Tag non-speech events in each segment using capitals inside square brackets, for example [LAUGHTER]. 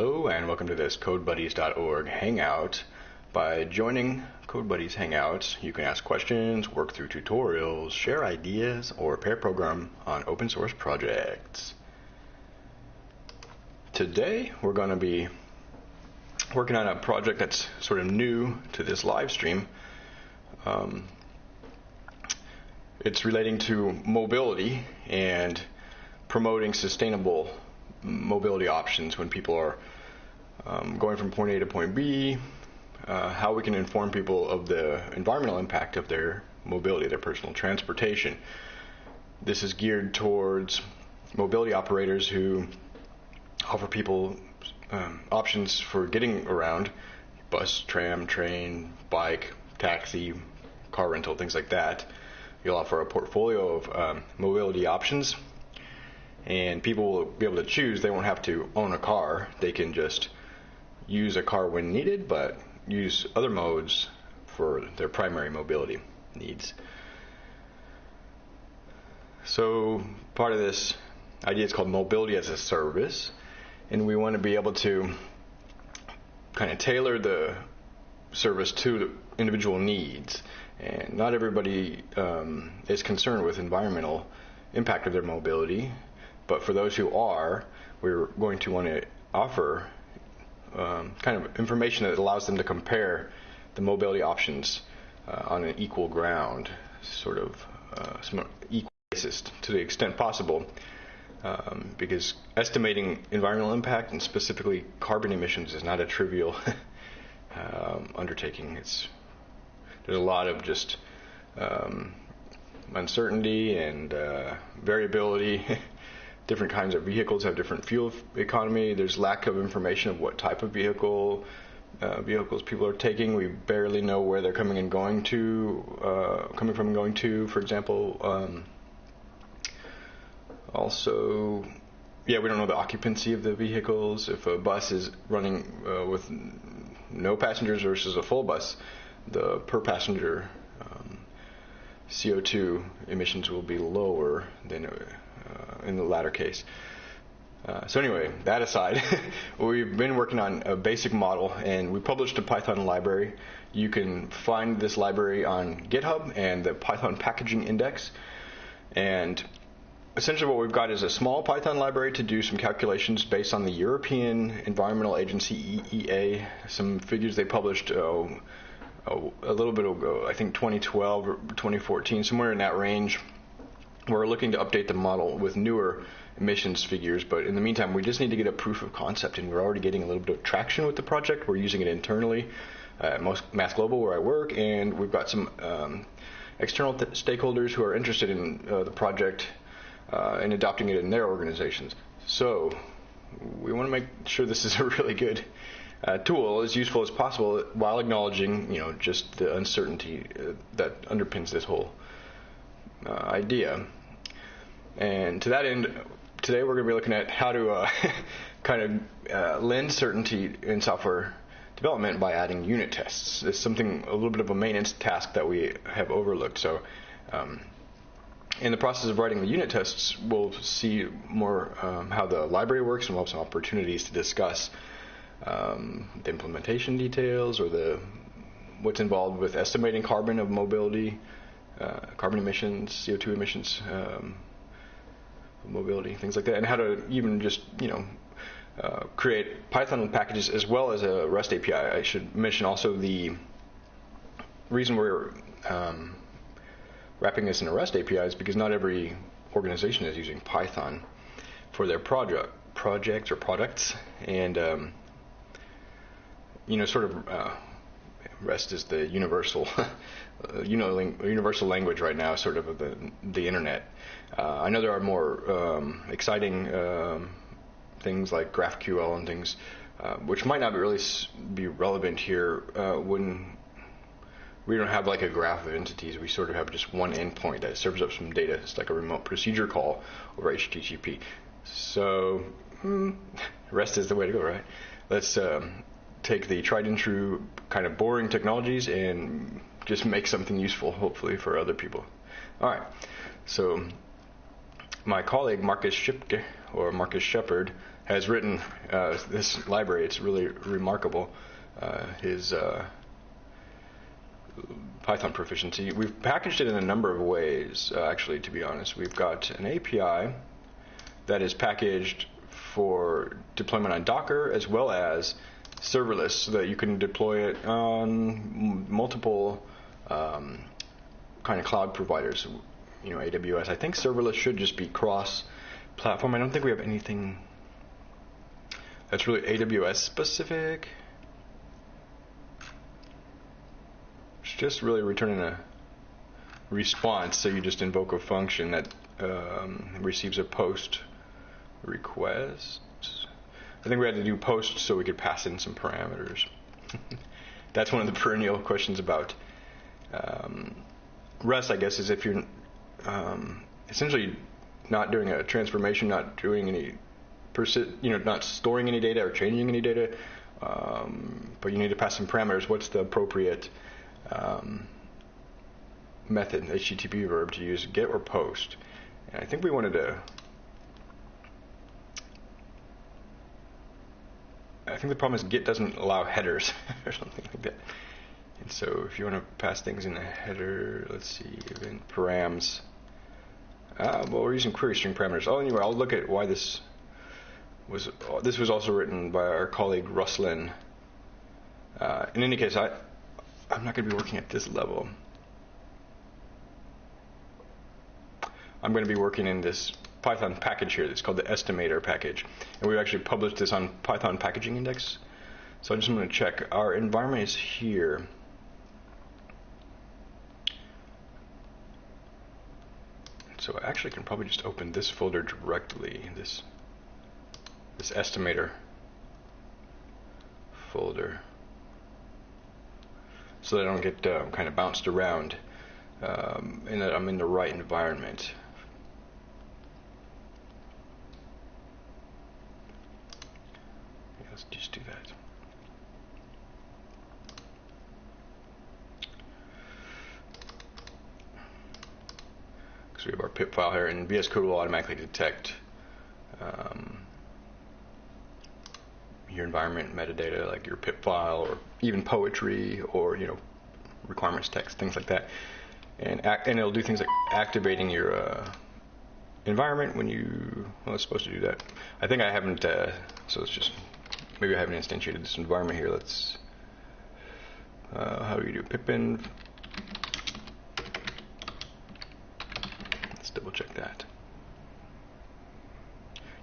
Hello and welcome to this CodeBuddies.org Hangout. By joining CodeBuddies Hangouts, you can ask questions, work through tutorials, share ideas, or pair program on open source projects. Today we're going to be working on a project that's sort of new to this live stream. Um, it's relating to mobility and promoting sustainable mobility options when people are um, going from point A to point B, uh, how we can inform people of the environmental impact of their mobility, their personal transportation. This is geared towards mobility operators who offer people um, options for getting around bus, tram, train, bike, taxi, car rental, things like that. You'll offer a portfolio of um, mobility options and people will be able to choose. They won't have to own a car. They can just use a car when needed, but use other modes for their primary mobility needs. So part of this idea is called mobility as a service, and we want to be able to kind of tailor the service to the individual needs. And not everybody um, is concerned with environmental impact of their mobility, but for those who are, we're going to want to offer um, kind of information that allows them to compare the mobility options uh, on an equal ground, sort of uh, equal basis to the extent possible. Um, because estimating environmental impact and specifically carbon emissions is not a trivial [LAUGHS] um, undertaking. It's there's a lot of just um, uncertainty and uh, variability [LAUGHS] different kinds of vehicles have different fuel economy. There's lack of information of what type of vehicle uh, vehicles people are taking. We barely know where they're coming and going to, uh, coming from and going to. For example, um, also, yeah, we don't know the occupancy of the vehicles. If a bus is running uh, with no passengers versus a full bus, the per passenger um, CO2 emissions will be lower than uh, in the latter case. Uh, so anyway, that aside, [LAUGHS] we've been working on a basic model, and we published a Python library. You can find this library on GitHub and the Python Packaging Index. And essentially, what we've got is a small Python library to do some calculations based on the European Environmental Agency (EEA). Some figures they published. Uh, a little bit ago, I think 2012 or 2014, somewhere in that range we're looking to update the model with newer emissions figures, but in the meantime, we just need to get a proof of concept, and we're already getting a little bit of traction with the project. We're using it internally at MaaS Global, where I work, and we've got some um, external stakeholders who are interested in uh, the project uh, and adopting it in their organizations. So we want to make sure this is a [LAUGHS] really good uh, tool, as useful as possible, while acknowledging, you know, just the uncertainty uh, that underpins this whole uh, idea. And to that end, today we're going to be looking at how to uh, [LAUGHS] kind of uh, lend certainty in software development by adding unit tests. It's something a little bit of a maintenance task that we have overlooked. So. Um, in the process of writing the unit tests, we'll see more um, how the library works and we'll have some opportunities to discuss um, the implementation details or the what's involved with estimating carbon of mobility, uh, carbon emissions, CO2 emissions, um, mobility, things like that, and how to even just you know uh, create Python packages as well as a REST API. I should mention also the reason we're um, wrapping this in a REST API is because not every organization is using Python for their project projects or products, and um, you know, sort of uh, REST is the universal [LAUGHS] uh, you know, universal language right now, sort of of the the internet. Uh, I know there are more um, exciting um, things like GraphQL and things, uh, which might not really be relevant here uh, when we don't have like a graph of entities. We sort of have just one endpoint that serves up some data. It's like a remote procedure call over HTTP. So hmm, [LAUGHS] REST is the way to go, right? Let's um, take the tried and true kind of boring technologies and just make something useful, hopefully, for other people. All right. So, my colleague Marcus Schipke, or Marcus Shepard, has written uh, this library. It's really remarkable. Uh, his uh, Python proficiency. We've packaged it in a number of ways, uh, actually, to be honest. We've got an API that is packaged for deployment on Docker as well as serverless so that you can deploy it on multiple um, kind of cloud providers, you know, AWS. I think serverless should just be cross platform. I don't think we have anything that's really AWS specific. It's just really returning a response, so you just invoke a function that um, receives a post request. I think we had to do post so we could pass in some parameters. [LAUGHS] That's one of the perennial questions about um, REST, I guess, is if you're um, essentially not doing a transformation, not doing any, persi- you know, not storing any data or changing any data, um, but you need to pass some parameters. What's the appropriate um, method, HTTP verb to use, get or post? And I think we wanted to I think the problem is GET doesn't allow headers [LAUGHS] or something like that. And so if you want to pass things in a header, let's see, event params. Uh, well, we're using query string parameters. Oh, anyway, I'll look at why this was. This was also written by our colleague Ruslan. Uh, in any case, I I'm not going to be working at this level. I'm going to be working in this Python package here that's called the estimator package. And we've actually published this on Python Packaging Index. So I'm just going to check. Our environment is here. So I actually can probably just open this folder directly, this, this estimator folder, so that I don't get um, kind of bounced around um, and that I'm in the right environment. let's just do that. Because we have our pip file here, and VS Code will automatically detect um, your environment metadata, like your pip file, or even poetry, or you know, requirements text, things like that. And act, and it'll do things like activating your uh, environment when you well, it's supposed to do that. I think I haven't, uh, so it's just maybe I haven't instantiated this environment here. Let's, uh, how do you do pipenv? Let's double check that.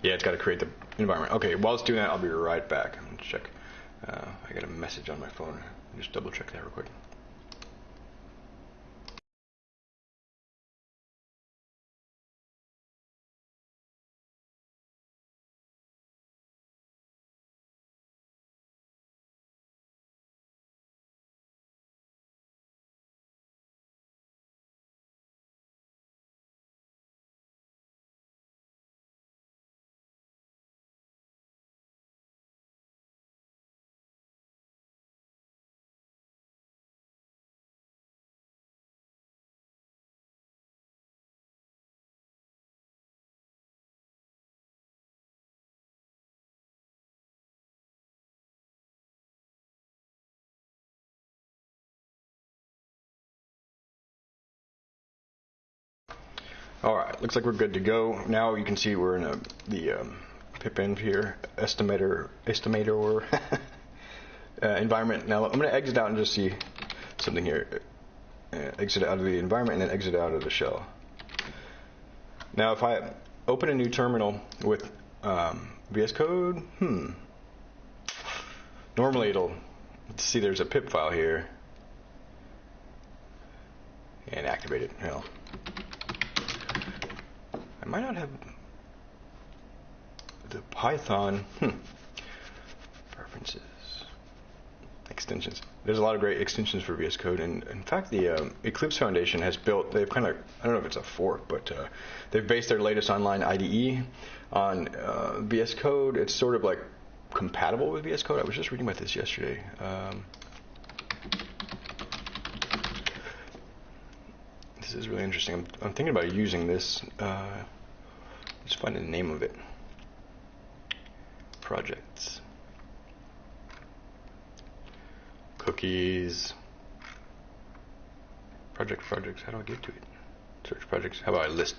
Yeah, it's got to create the environment. Okay, while it's doing that, I'll be right back. Let's check. Uh, I got a message on my phone. Just double check that real quick. All right, looks like we're good to go. Now you can see we're in a, the um, pipenv here, estimator, estimator [LAUGHS] uh, environment. Now I'm going to exit out and just see something here. Uh, exit out of the environment and then exit out of the shell. Now if I open a new terminal with um, VS Code, hmm, normally it'll see there's a pip file here and activate it. Well, I might not have the Python hmm, preferences extensions. There's a lot of great extensions for VS Code, and in fact, the um, Eclipse Foundation has built. They've kind of I don't know if it's a fork, but uh, they've based their latest online IDE on uh, VS Code. It's sort of like compatible with VS Code. I was just reading about this yesterday. Um, this is really interesting. I'm, I'm thinking about using this. Uh, Let's find the name of it. projects. Cookies. Project projects. How do I get to it? Search projects. How about I list?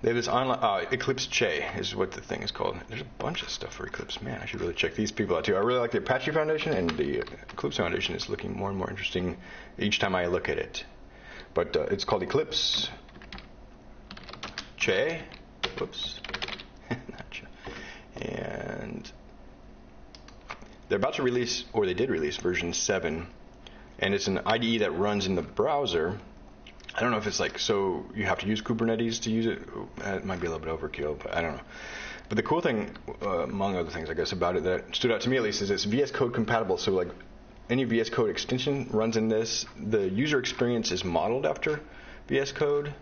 They have this online uh, Eclipse Che is what the thing is called. There's a bunch of stuff for Eclipse. Man, I should really check these people out too. I really like the Apache Foundation, and the Eclipse Foundation is looking more and more interesting each time I look at it. But uh, it's called Eclipse Che. Whoops. [LAUGHS] Not Che. And they're about to release, or they did release, version 7. And it's an IDE that runs in the browser. I don't know if it's like so you have to use Kubernetes to use it. It might be a little bit overkill, but I don't know. But the cool thing, uh, among other things, I guess, about it that stood out to me at least is it's VS Code compatible. So like any VS Code extension runs in this. The user experience is modeled after VS Code,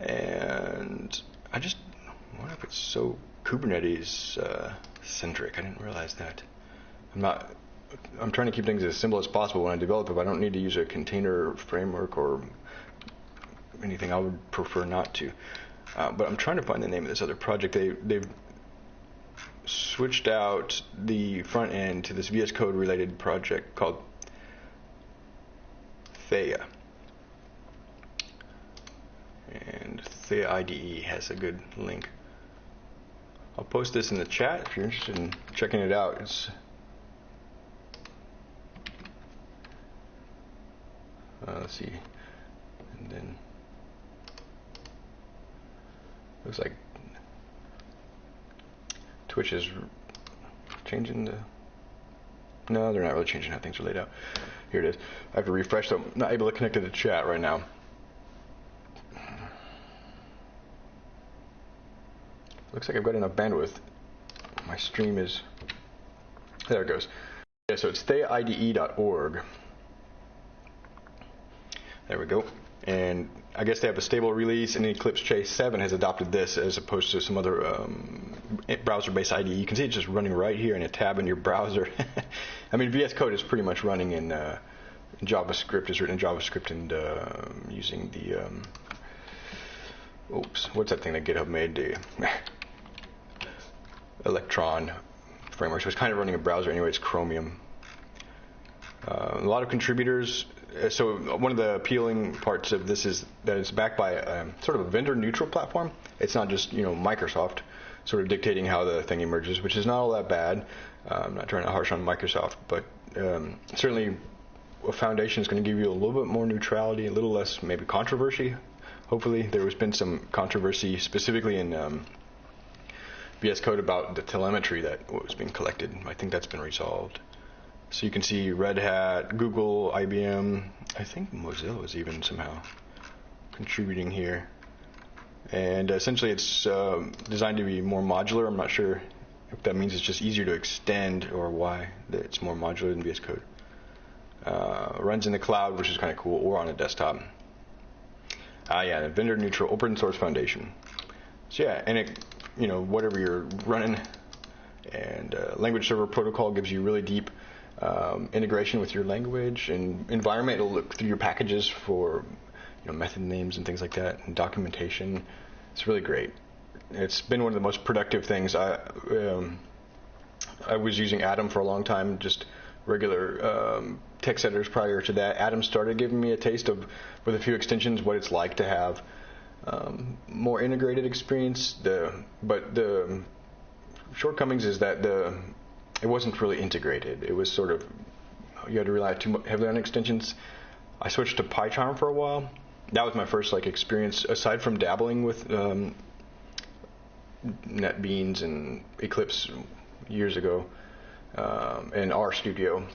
and I just wonder if it's so Kubernetes uh, centric. I didn't realize that. I'm not. I'm trying to keep things as simple as possible when I develop. If I don't need to use a container framework or anything, I would prefer not to. Uh, but I'm trying to find the name of this other project. They they've switched out the front end to this VS Code related project called Theia. And the IDE has a good link. I'll post this in the chat if you're interested in checking it out. It's uh, let's see, and then looks like Twitch is changing the. No, they're not really changing how things are laid out. Here it is. I have to refresh, so I'm not able to connect to the chat right now. Looks like I've got enough bandwidth. My stream is. There it goes. Yeah, so it's theia-ide.org. There we go. And I guess they have a stable release, and Eclipse Che 7 has adopted this as opposed to some other um, browser-based IDE. You can see it's just running right here in a tab in your browser. [LAUGHS] I mean, VS Code is pretty much running in uh, JavaScript. is written in JavaScript and uh, using the um, oops, what's that thing that GitHub made? [LAUGHS] Electron framework. So it's kind of running a browser anyway. It's Chromium. Uh, a lot of contributors uh, so one of the appealing parts of this is that it's backed by a, um, sort of a vendor neutral platform. It's not just you know Microsoft sort of dictating how the thing emerges, which is not all that bad. Uh, I'm not trying to harsh on Microsoft, but um, certainly a foundation is going to give you a little bit more neutrality, a little less maybe controversy. Hopefully, there has been some controversy specifically in um, VS Code about the telemetry that was being collected. I think that's been resolved. So you can see Red Hat, Google, IBM, I think Mozilla is even somehow contributing here. And essentially it's uh, designed to be more modular. I'm not sure if that means it's just easier to extend or why that it's more modular than VS Code. Uh, runs in the cloud, which is kind of cool, or on a desktop. Ah, yeah, the vendor neutral open source foundation. So yeah, and it, you know, whatever you're running, and uh, language server protocol gives you really deep um, integration with your language and environment. It'll look through your packages for you know, method names and things like that, and documentation. It's really great. It's been one of the most productive things. I um, I was using Atom for a long time, just regular um, text editors prior to that. Atom started giving me a taste of, with a few extensions, what it's like to have um, more integrated experience. The but the shortcomings is that the it wasn't really integrated. It was sort of you had to rely too heavily on extensions. I switched to PyCharm for a while. That was my first like experience aside from dabbling with um, NetBeans and Eclipse years ago um, and RStudio.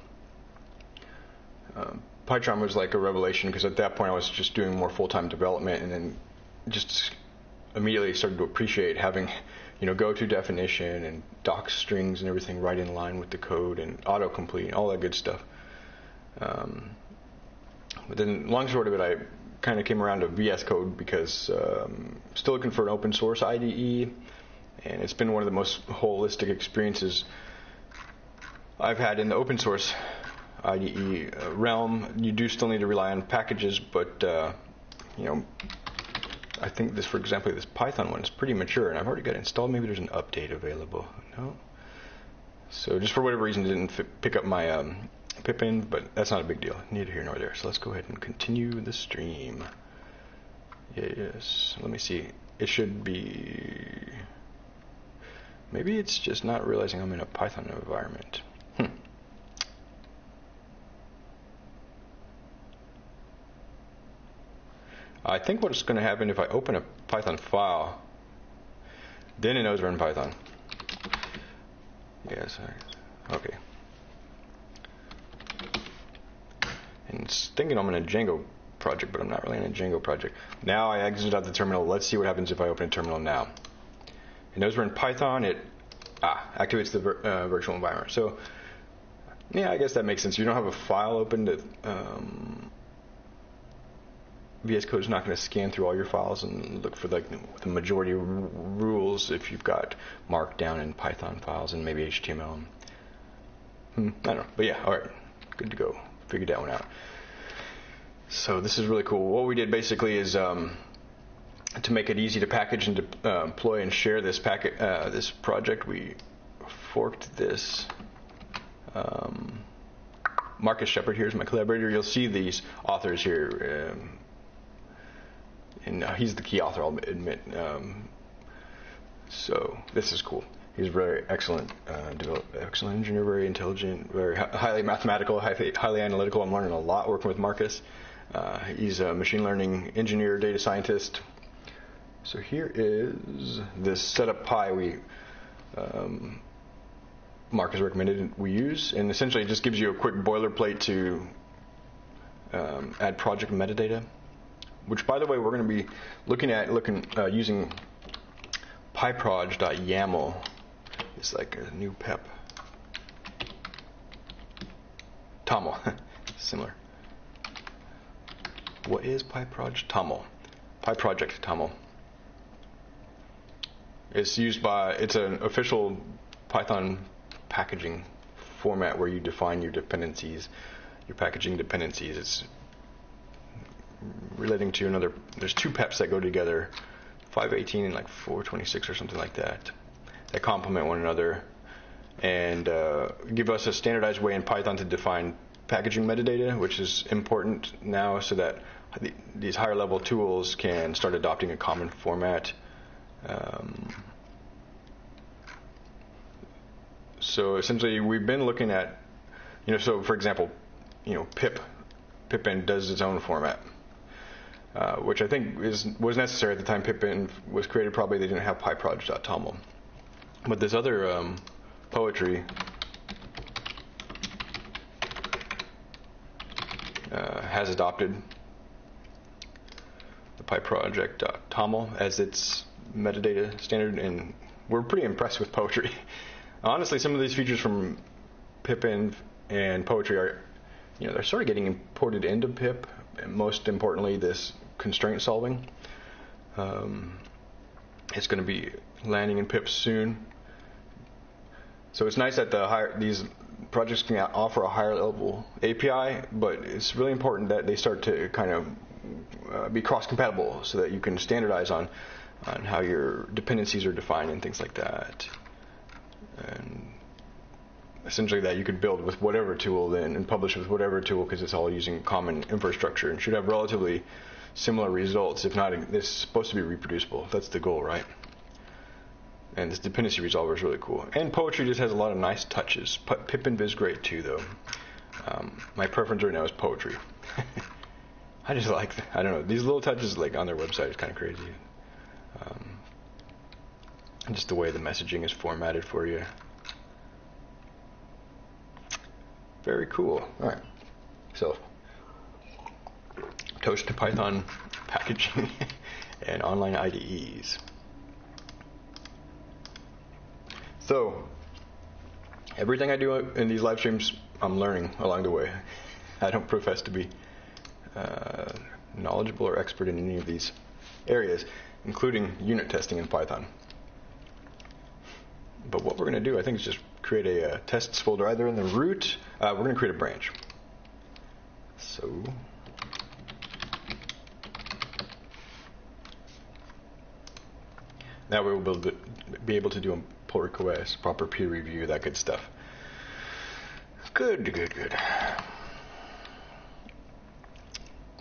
Um, PyCharm was like a revelation because at that point I was just doing more full-time development and then just immediately started to appreciate having you know, go to definition and doc strings and everything right in line with the code and autocomplete and all that good stuff. Um, but then, long short of it, I kind of came around to VS Code because um, still looking for an open source IDE, and it's been one of the most holistic experiences I've had in the open source IDE uh, realm. You do still need to rely on packages, but uh, you know, I think this, for example, this Python one is pretty mature, and I've already got it installed. Maybe there's an update available. No. So just for whatever reason, didn't pick up my um, pipenv, but that's not a big deal. Neither here nor there. So let's go ahead and continue the stream. Yes. Let me see. It should be. Maybe it's just not realizing I'm in a Python environment. Hmm. I think what's going to happen if I open a Python file, then it knows we're in Python. Yes. Okay. And thinking I'm in a Django project, but I'm not really in a Django project. Now I exit out the terminal. Let's see what happens if I open a terminal now. It knows we're in Python. It ah, activates the vir- uh, virtual environment. So yeah, I guess that makes sense. You don't have a file open to um, VS Code is not going to scan through all your files and look for like the majority of rules if you've got Markdown and Python files and maybe HTML. Hmm, I don't know, but yeah, all right, good to go. Figured that one out. So this is really cool. What we did basically is um, to make it easy to package and de- uh, deploy and share this packet, uh, this project. We forked this. Um, Marcus Shepard here is my collaborator. You'll see these authors here. Um, and uh, he's the key author, I'll admit. Um, so this is cool. He's a very excellent, uh, develop, excellent engineer, very intelligent, very highly mathematical, highly, highly, analytical. I'm learning a lot working with Marcus. Uh, he's a machine learning engineer, data scientist. So here is this setup py we um, Marcus recommended we use, and essentially it just gives you a quick boilerplate to um, add project metadata which by the way we're going to be looking at looking uh, using pyproj.yaml it's like a new pep. Toml. [LAUGHS] Similar. What is pyproj? Toml. Pyproject toml. It's used by it's an official python packaging format where you define your dependencies your packaging dependencies. It's relating to another. There's two PEPs that go together, 518 and like 426 or something like that, that complement one another, and uh, give us a standardized way in Python to define packaging metadata, which is important now, so that the, these higher level tools can start adopting a common format. Um, so essentially, we've been looking at, you know, so for example, you know, pip, pipenv does its own format. Uh, which I think is was necessary at the time pipenv was created. Probably they didn't have pyproj.toml. But this other um, poetry uh, has adopted the pyproject.toml as its metadata standard, and we're pretty impressed with poetry. [LAUGHS] Honestly, some of these features from pipenv and poetry are, you know, they're sort of getting imported into pip. And most importantly, this constraint solving. Um, it's going to be landing in pip soon. So it's nice that the higher, these projects can offer a higher level API, but it's really important that they start to kind of uh, be cross compatible so that you can standardize on on how your dependencies are defined and things like that. And essentially that you could build with whatever tool then and publish with whatever tool because it's all using common infrastructure and should have relatively similar results. If not, it's supposed to be reproducible. That's the goal, right? And this dependency resolver is really cool. And poetry just has a lot of nice touches. pipenv is great too, though. Um, my preference right now is poetry. [LAUGHS] I just like, I don't know, these little touches like on their website is kind of crazy. Um, and just the way the messaging is formatted for you. Very cool. All right. So Toast to Python [LAUGHS] packaging [LAUGHS] and online IDEs. So, everything I do in these live streams, I'm learning along the way. I don't profess to be uh, knowledgeable or expert in any of these areas, including unit testing in Python. But what we're going to do, I think, is just create a, uh, tests folder either in the root. Uh, we're going to create a branch. So That way we'll be able to, do a pull request, proper peer review, that good stuff. Good, good, good.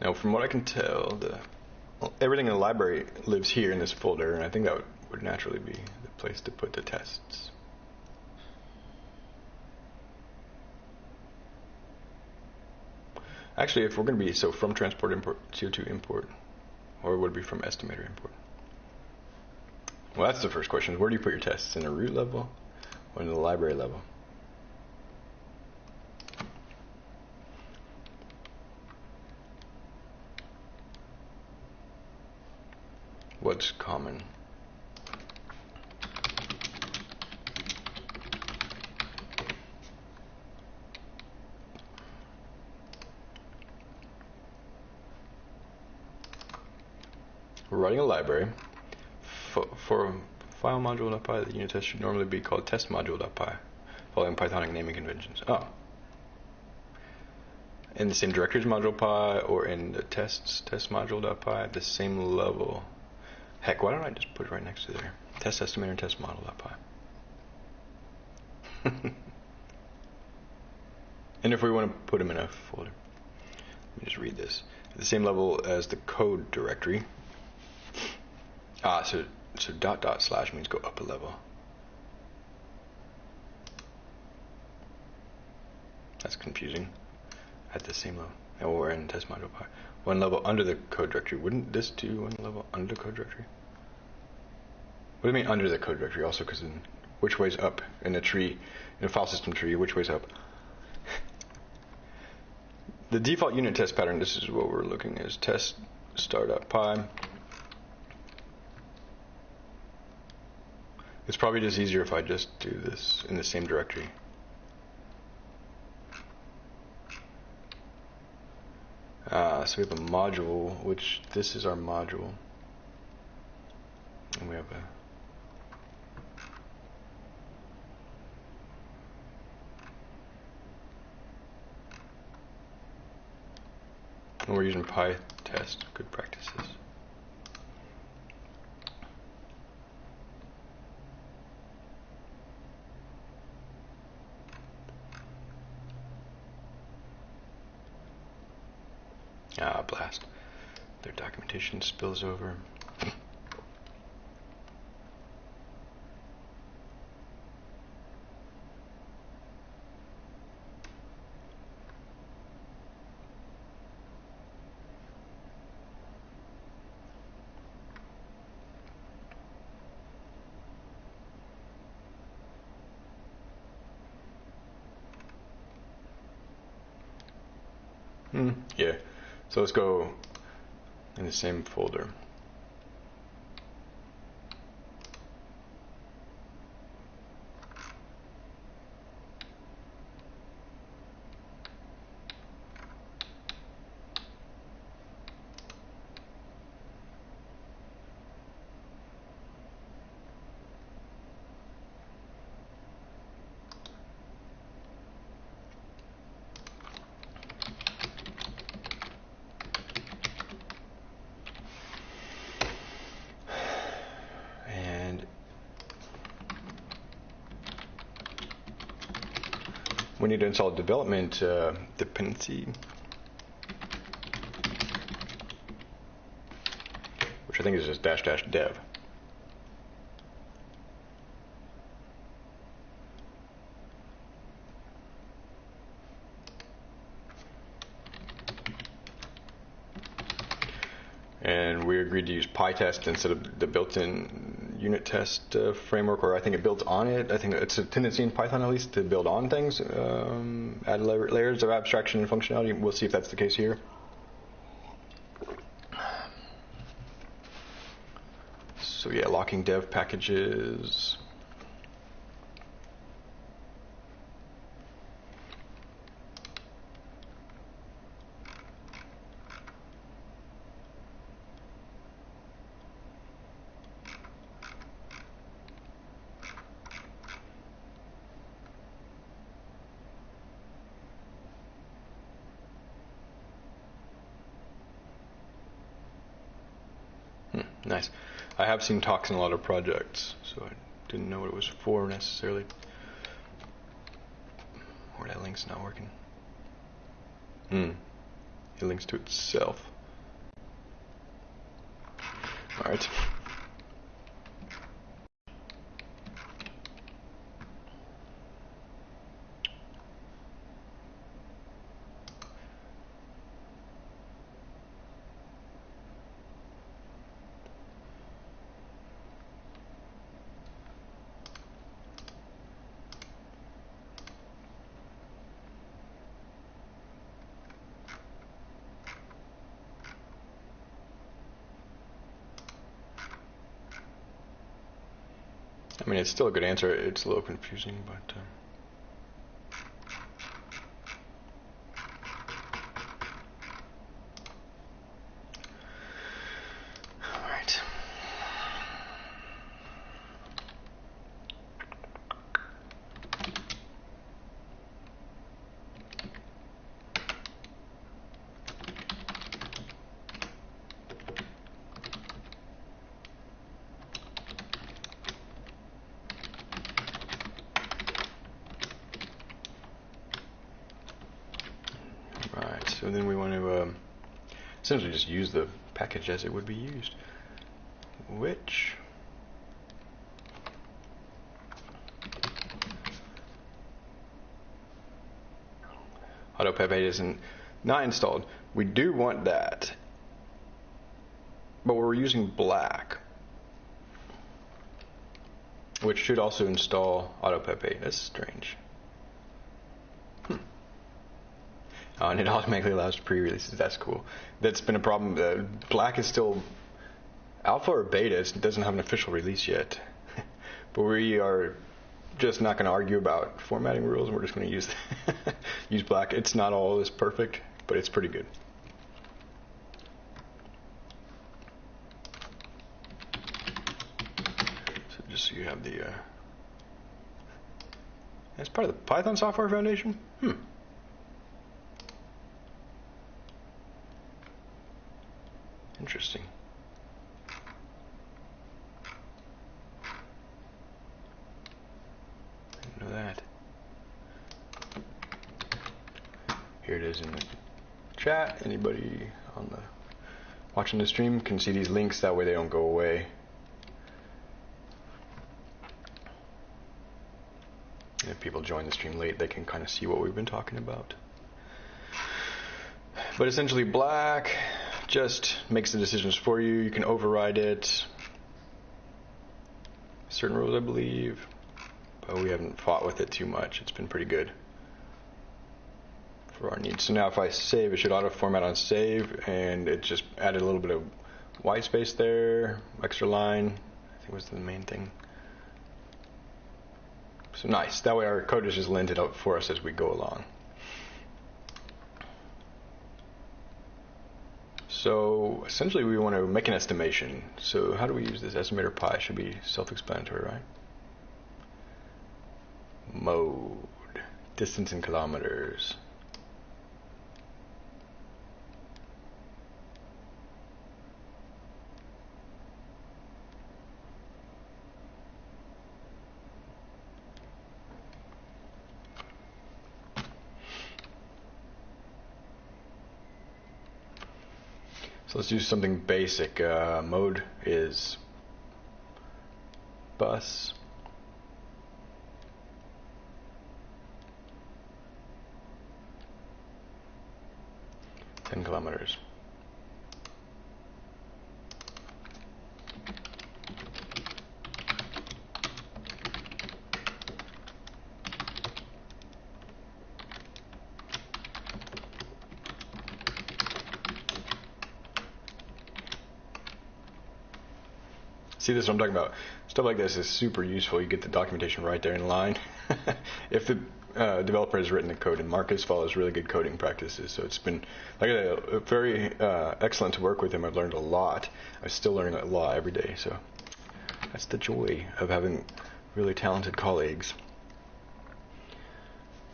Now, from what I can tell, the well, everything in the library lives here in this folder, and I think that would, would naturally be the place to put the tests. Actually, if we're going to be so from transport import CO2 import, or would it be from estimator import? Well, that's the first question. Where do you put your tests? In the root level or in the library level? What's common? We're writing a library. For, for file module.py, the unit test should normally be called test module.py, following Pythonic naming conventions. Oh. In the same directory as module.py or in the tests test module.py at the same level. Heck, why don't I just put it right next to there? Test estimator and test model.py. [LAUGHS] and if we want to put them in a folder, let me just read this. At the same level as the code directory. Ah, so so dot dot slash means go up a level. That's confusing. At the same level. And we're in test module pi. One level under the code directory. Wouldn't this do one level under the code directory? What do you mean under the code directory? Also, because in which way's up in a tree, in a file system tree, which way's up? [LAUGHS] the default unit test pattern, this is what we're looking at, is test star.py. It's probably just easier if I just do this in the same directory. Uh, so we have a module, which this is our module. And we have a and we're using PyTest, good practices. Ah, blast. Documentation spills over. Hmm, yeah. So let's go in the same folder. Need to install development uh, dependency, which I think is just dash dash dev. and we agreed to use PyTest instead of the built-in unit test uh, framework, or I think it builds on it. I think it's a tendency in Python at least to build on things, um, add la- layers of abstraction and functionality. We'll see if that's the case here. So yeah, locking dev packages. Hmm. Nice. I have seen talks in a lot of projects, so I didn't know what it was for necessarily. Or that link's not working. Hmm. It links to itself. Alright. I mean, it's still a good answer. It's a little confusing, but. Um, all right. Right, so then we want to um, essentially just use the package as it would be used, which AutoPEP8 isn't not installed. We do want that, but we're using black, which should also install AutoPEP8. That's strange. And it automatically allows pre-releases. That's cool. That's been a problem. Uh, Black is still alpha or beta. It doesn't have an official release yet. [LAUGHS] but we are just not going to argue about formatting rules. We're just going to use [LAUGHS] use Black. It's not all this perfect, but it's pretty good. So just so you have the. Uh, that's part of the Python Software Foundation. Hmm. Interesting. Didn't know that. Here it is in the chat. Anybody on the watching the stream can see these links. That way they don't go away. And if people join the stream late, they can kind of see what we've been talking about. But essentially, black just makes the decisions for you. You can override it. Certain rules, I believe. But we haven't fought with it too much. It's been pretty good for our needs. So now if I save, it should auto format on save, and it just added a little bit of white space there, extra line. I think was the main thing. So nice. That way our code is just linted out for us as we go along. So essentially we want to make an estimation. So how do we use this estimator pi? Should be self-explanatory, right? Mode, distance in kilometers. Let's do something basic. Uh, mode is bus. Ten kilometers. See this is what I'm talking about. Stuff like this is super useful. You get the documentation right there in line. [LAUGHS] if the uh, developer has written the code and Marcus follows really good coding practices, so it's been like a, very uh, excellent to work with him. I've learned a lot. I'm still learning a lot every day. So that's the joy of having really talented colleagues.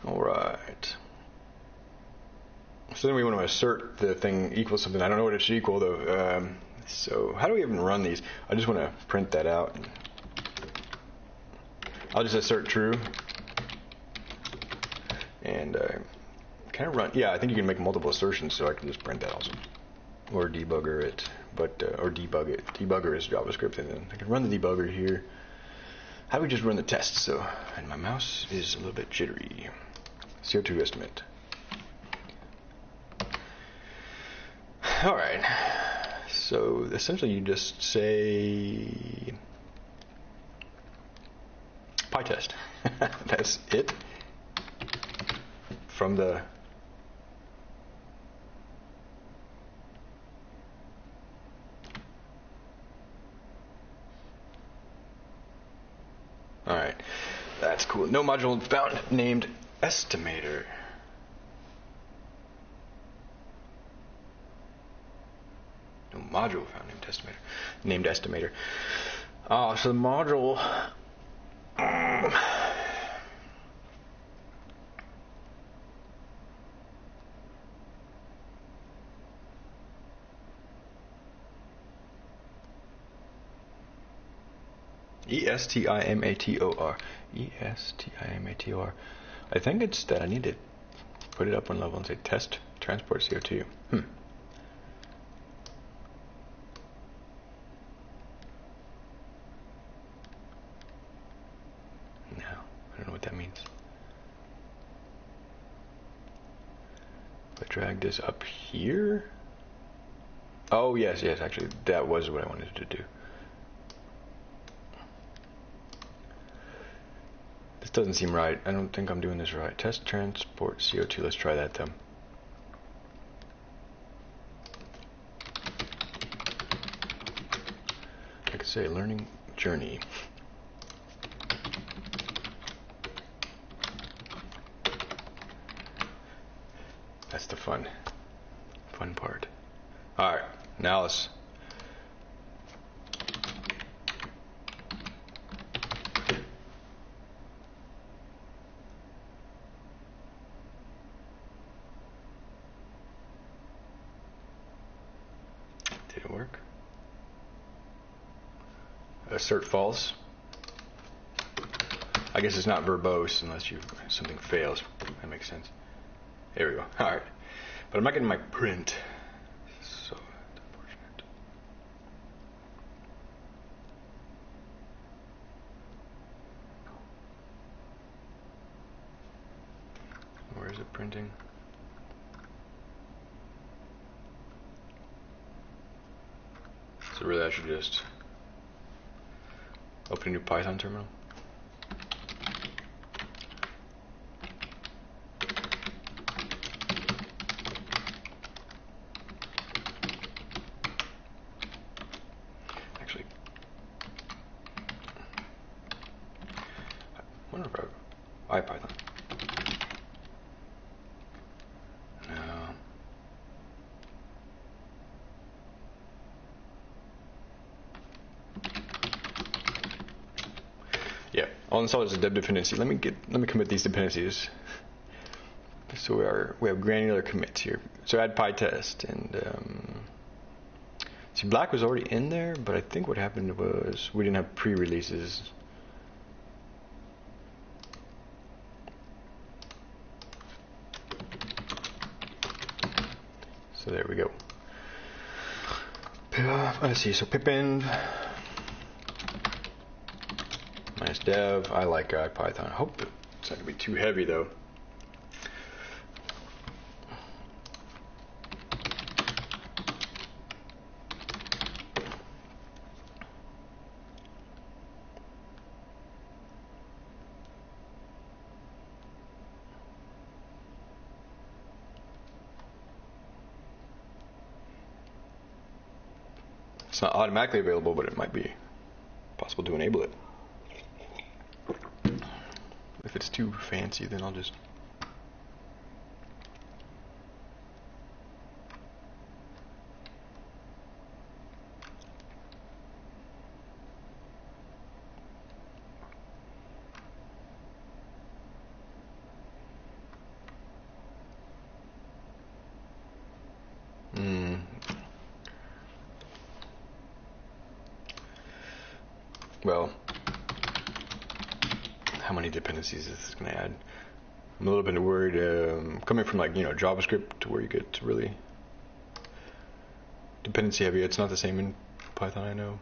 All right. So then we want to assert the thing equals something. I don't know what it should equal though. Um, So how do we even run these? I just want to print that out. I'll just assert true. And uh, I run? Yeah, I think you can make multiple assertions, so I can just print that also. Or debugger it, but uh, or debug it. Debugger is JavaScript, and then I can run the debugger here. How do we just run the test? So, and my mouse is a little bit jittery. CO2 estimate. All right. So essentially, you just say PyTest. [LAUGHS] That's it. From the All right, that's cool. No module found named estimator. Module found named estimator. Named estimator. Uh, so the module. Um, E S T I M A T O R. E S T I M A T O R. I think it's that I need to put it up one level and say test transport CO2. Hmm. No, I don't know what that means. If I drag this up here. Oh, yes, yes, actually, that was what I wanted to do. This doesn't seem right. I don't think I'm doing this right. Test transport CO2. Let's try that then. I could say learning journey. That's the fun, fun part. All right, now let's Did it work? Assert false. I guess it's not verbose unless you something fails. That makes sense. There we go. All right, but I'm not getting my print. So unfortunate. Where is it printing? So really I should just open a new Python terminal. Actually, I wonder if I IPython. No. Installed is a deb dependency. Let me get let me commit these dependencies. So we are we have granular commits here. So add PyTest and um, see black was already in there, but I think what happened was we didn't have pre-releases. So there we go. Uh, Let's see. So pipenv dev. I like uh, IPython. I hope it's not gonna be too heavy though. It's not automatically available, but it might be possible to enable it. It's too fancy, then I'll just. Hmm. well, how many I'm a little bit worried um, coming from like you know JavaScript to where you get really dependency heavy. It's not the same in Python, I know.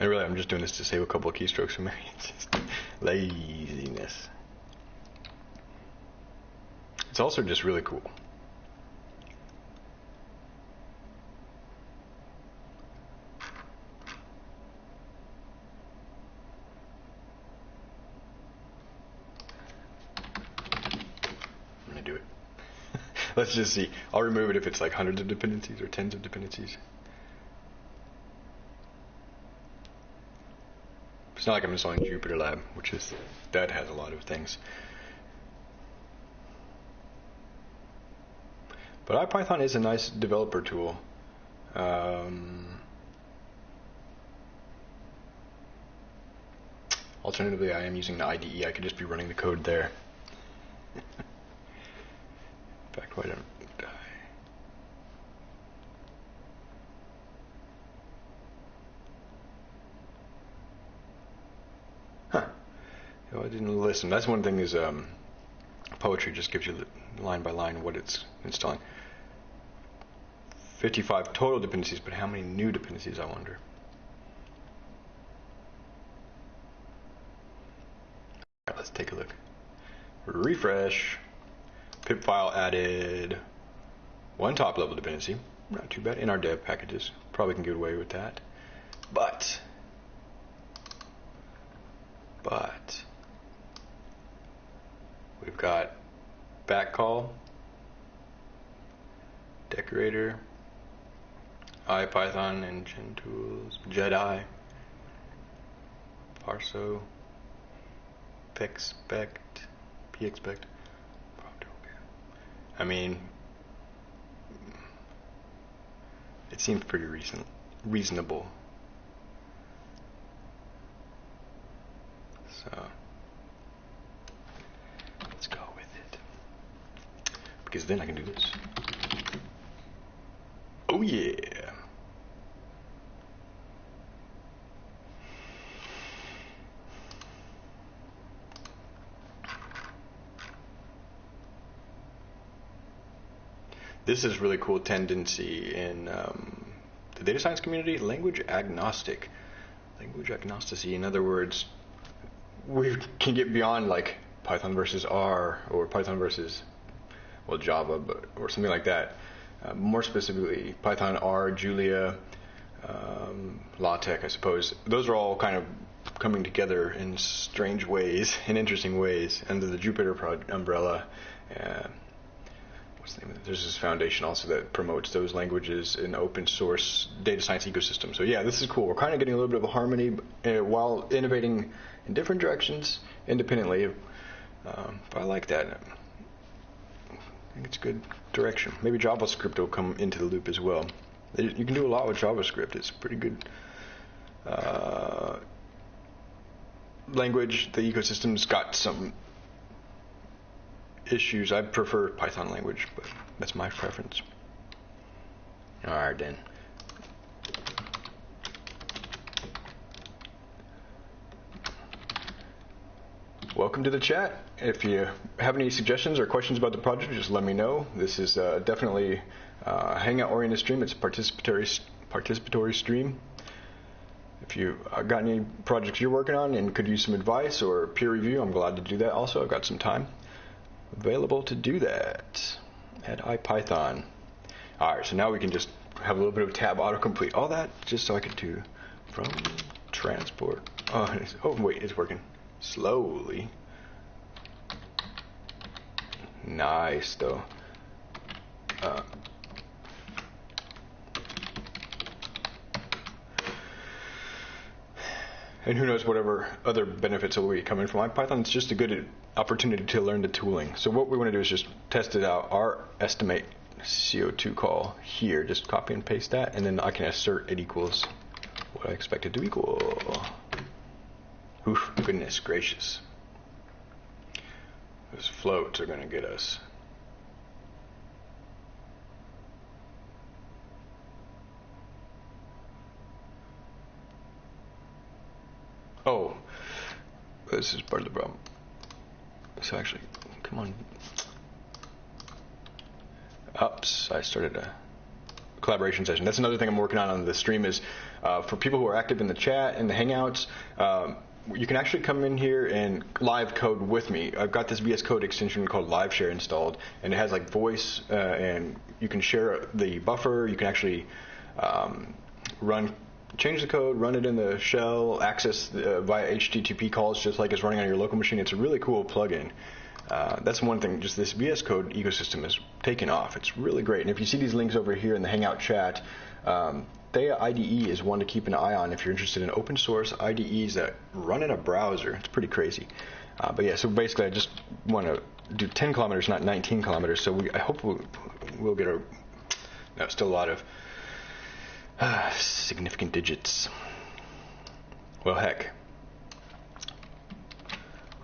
And really, I'm just doing this to save a couple of keystrokes for me. [LAUGHS] Just laziness. It's also just really cool. I'm gonna do it. Let's just see. I'll remove it if it's like hundreds of dependencies or tens of dependencies. It's not like I'm installing Jupyter Lab, which is that has a lot of things. But IPython is a nice developer tool. Um, alternatively, I am using the IDE. I could just be running the code there. [LAUGHS] Fact, why don't I? Huh. I didn't listen. That's one thing is um, poetry just gives you line by line what it's installing. 55 total dependencies, but how many new dependencies, I wonder? All right, let's take a look. Refresh. Pip file added one top level dependency. Not too bad in our dev packages. Probably can get away with that. But, but, we've got backcall, decorator, IPython, engine tools, Jedi, Parso, pexpect, pexpect. I mean, it seems pretty reason, reasonable. So let's go with it. Because then I can do this. Oh yeah. This is really cool tendency in um, the data science community, language agnostic. Language agnosticity, in other words, we can get beyond like Python versus R or Python versus well Java, but or something like that. Uh, more specifically, Python, R, Julia, um, LaTeX, I suppose. Those are all kind of coming together in strange ways, [LAUGHS] in interesting ways, under the Jupyter umbrella. Uh, what's the name of it? There's this foundation also that promotes those languages in open source data science ecosystem. So yeah, this is cool. We're kind of getting a little bit of a harmony uh, while innovating in different directions independently. Um, but I like that I think it's a good direction. Maybe JavaScript will come into the loop as well. You can do a lot with JavaScript. It's a pretty good uh, language. The ecosystem's got some issues. I prefer Python language, but that's my preference. All right, then. welcome to the chat. If you have any suggestions or questions about the project, just let me know. This is uh, definitely uh, Hangout-oriented stream. It's a participatory participatory stream. If you uh, got any projects you're working on and could use some advice or peer review, I'm glad to do that. Also, I've got some time available to do that at IPython. All right, so now we can just have a little bit of tab autocomplete. All that just so I could do from transport. Oh, [LAUGHS] oh wait, it's working slowly. Nice though. Uh, [SIGHS] and who knows whatever other benefits will be coming from IPython. It's just a good opportunity to learn the tooling. So what we want to do is just test it out. Our estimate CO2 call here, just copy and paste that, and then I can assert it equals what I expect it to equal. Oof, goodness gracious. Those floats are going to get us. Oh, this is part of the problem. So actually, come on. Oops, I started a collaboration session. That's another thing I'm working on on the stream is uh, for people who are active in the chat and the Hangouts. Um, you can actually come in here and live code with me. I've got this VS Code extension called LiveShare installed, and it has like voice, uh, and you can share the buffer. You can actually um, run, change the code, run it in the shell, access uh, via HTTP calls, just like it's running on your local machine. It's a really cool plugin. Uh, that's one thing. Just this VS Code ecosystem is taking off. It's really great. And if you see these links over here in the Hangout chat, um, Theia IDE is one to keep an eye on if you're interested in open source IDEs that run in a browser. It's pretty crazy. Uh, but yeah, so basically, I just want to do 10 kilometers, not 19 kilometers. So we, I hope we'll, we'll get a no, still a lot of uh, significant digits. Well, heck,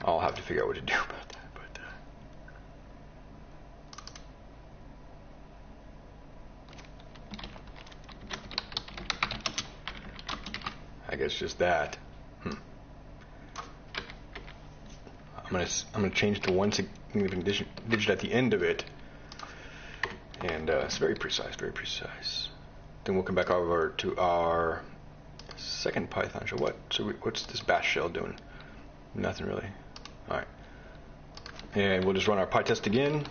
I'll have to figure out what to do [LAUGHS] about that. But uh, I guess just that. Hmm. I'm gonna I'm gonna change to one significant digit, digit at the end of it, and uh, it's very precise, very precise. Then we'll come back over to our second Python shell. What? So we, what's this bash shell doing? Nothing really. All right. And we'll just run our PyTest again.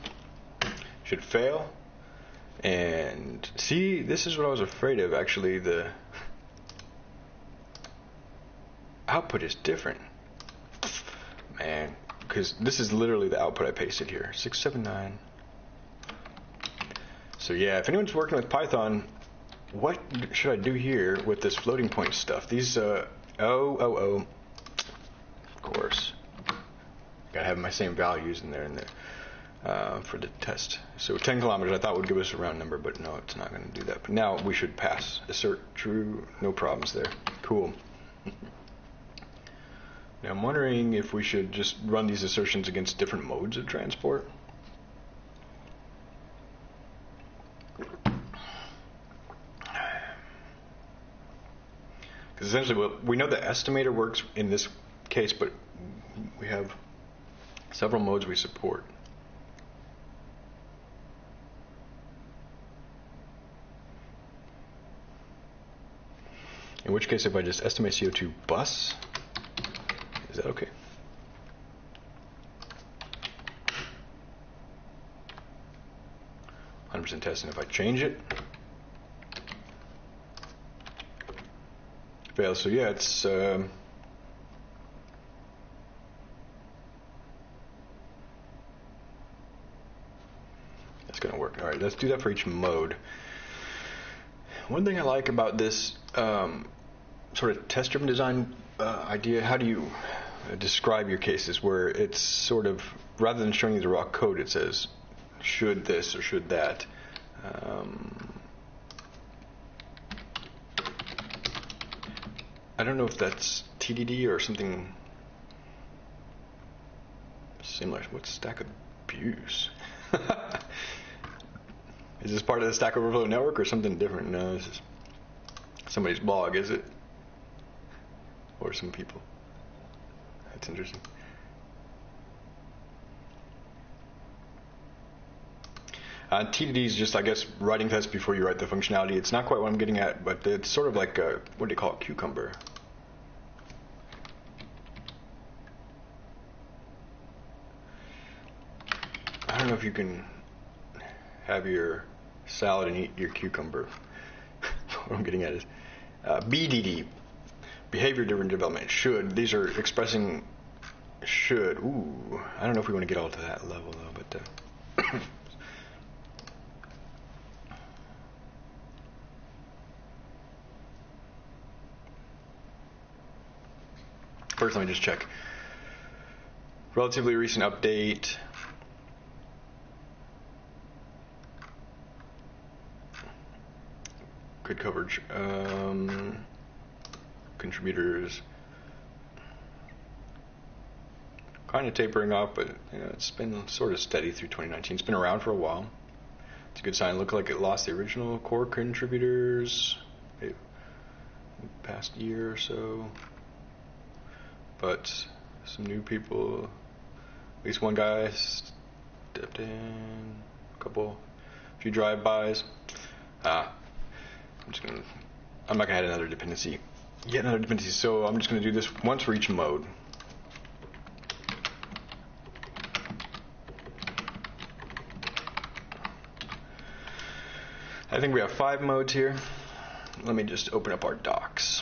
Should fail. And see, this is what I was afraid of. Actually, the output is different. Man, because this is literally the output I pasted here. 679. So yeah, if anyone's working with Python, what should I do here with this floating point stuff? These, uh, oh, oh, oh, of course. Gotta have my same values in there and there uh, for the test. So 10 kilometers I thought would give us a round number, but no, it's not going to do that. But now we should pass. Assert true, no problems there. Cool. now I'm wondering if we should just run these assertions against different modes of transport. Because essentially, well, we know the estimator works in this case, but we have several modes we support. In which case, if I just estimate CO2 bus, is that okay? Hundred percent testing. If I change it, fails. So yeah, it's. Um, that's going to work. All right, let's do that for each mode. One thing I like about this um, sort of test-driven design uh, idea, how do you uh, describe your cases where it's sort of rather than showing you the raw code, it says should this or should that. Um, I don't know if that's TDD or something similar. What's Stack Abuse? [LAUGHS] is this part of the Stack Overflow network or something different? No, this is somebody's blog, is it? Or some people. That's interesting. Uh, TDD is just, I guess, writing tests before you write the functionality. It's not quite what I'm getting at, but it's sort of like a, what do you call it, cucumber. I don't know you can have your salad and eat your cucumber. [LAUGHS] what I'm getting at is uh, BDD, behavior driven development. Should these are expressing should. Ooh, I don't know if we want to get all to that level though, but. Uh, [COUGHS] First, let me just check. Relatively recent update. Good coverage. Um, contributors. Kind of tapering off, but you know, it's been sort of steady through 2019. It's been around for a while. It's a good sign. Look like it lost the original core contributors past year or so but some new people. At least one guy stepped in. A couple, a few drive-bys. Ah, I'm just gonna. I'm not gonna add another dependency. Yet another dependency. So I'm just gonna do this once for each mode. I think we have five modes here. Let me just open up our docs.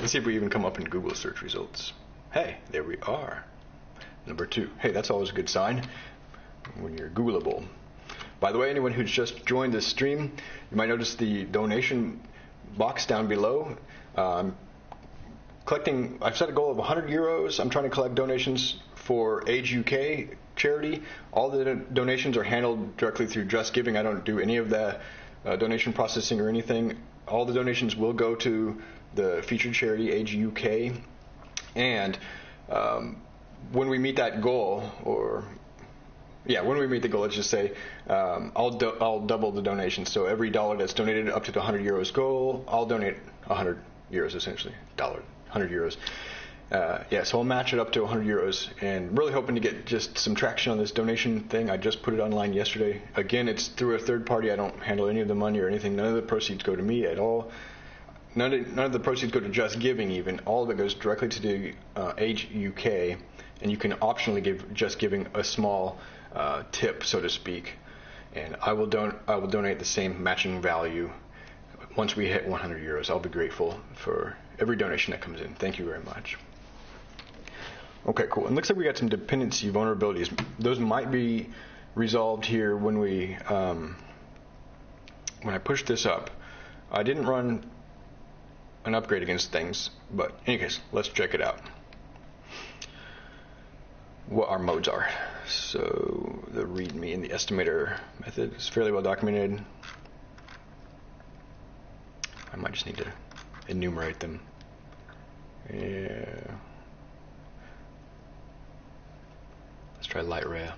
Let's see if we even come up in Google search results. Hey, there we are. Number two. Hey, that's always a good sign when you're Googleable. By the way, anyone who's just joined this stream, you might notice the donation box down below. Um, collecting, I've set a goal of 100 euros. I'm trying to collect donations for Age UK charity. All the donations are handled directly through Just Giving. I don't do any of the uh, donation processing or anything. All the donations will go to the featured charity Age UK. And um, when we meet that goal, or yeah, when we meet the goal, let's just say um, I'll do- I'll double the donation. So every dollar that's donated up to the 100 euros goal, I'll donate 100 euros essentially, dollar 100 euros. Uh, yeah, so I'll match it up to 100 euros, and really hoping to get just some traction on this donation thing. I just put it online yesterday. Again, it's through a third party. I don't handle any of the money or anything. None of the proceeds go to me at all. None of, none of the proceeds go to Just Giving. Even all of it goes directly to the uh, Age UK, and you can optionally give Just Giving a small uh, tip, so to speak. And I will don- I will donate the same matching value once we hit 100 euros. I'll be grateful for every donation that comes in. Thank you very much. Okay, cool. And looks like we got some dependency vulnerabilities. Those might be resolved here when we um, when I push this up. I didn't run an upgrade against things, but in any case, let's check it out. What our modes are. So the README and the estimator method is fairly well documented. I might just need to enumerate them. Yeah. Let's try light rail.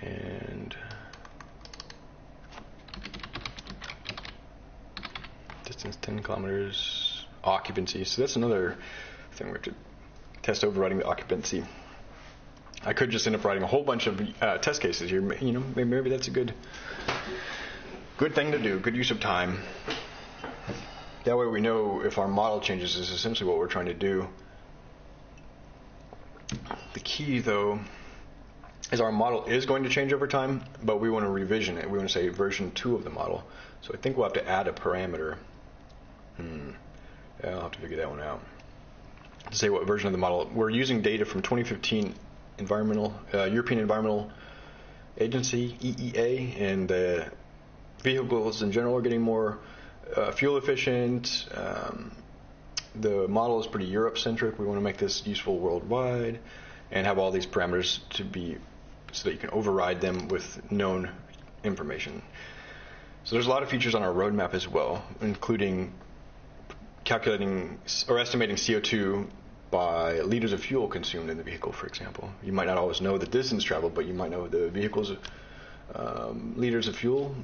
And distance 10 kilometers, occupancy. So that's another thing we have to test overriding the occupancy. I could just end up writing a whole bunch of uh, test cases here. You know, maybe that's a good, good thing to do. Good use of time. That way we know if our model changes is essentially what we're trying to do. The key, though, is our model is going to change over time, but we want to revision it. We want to say version 2 of the model. So I think we'll have to add a parameter. Hmm. Yeah, I'll have to figure that one out. To say what version of the model. We're using data from 2015 environmental uh, European Environmental Agency (EEA), and the vehicles in general are getting more uh, fuel efficient. Um, the model is pretty Europe centric. We want to make this useful worldwide and have all these parameters to be so that you can override them with known information. So there's a lot of features on our roadmap as well, including calculating or estimating CO2 by liters of fuel consumed in the vehicle, for example. You might not always know the distance traveled, but you might know the vehicle's um, liters of fuel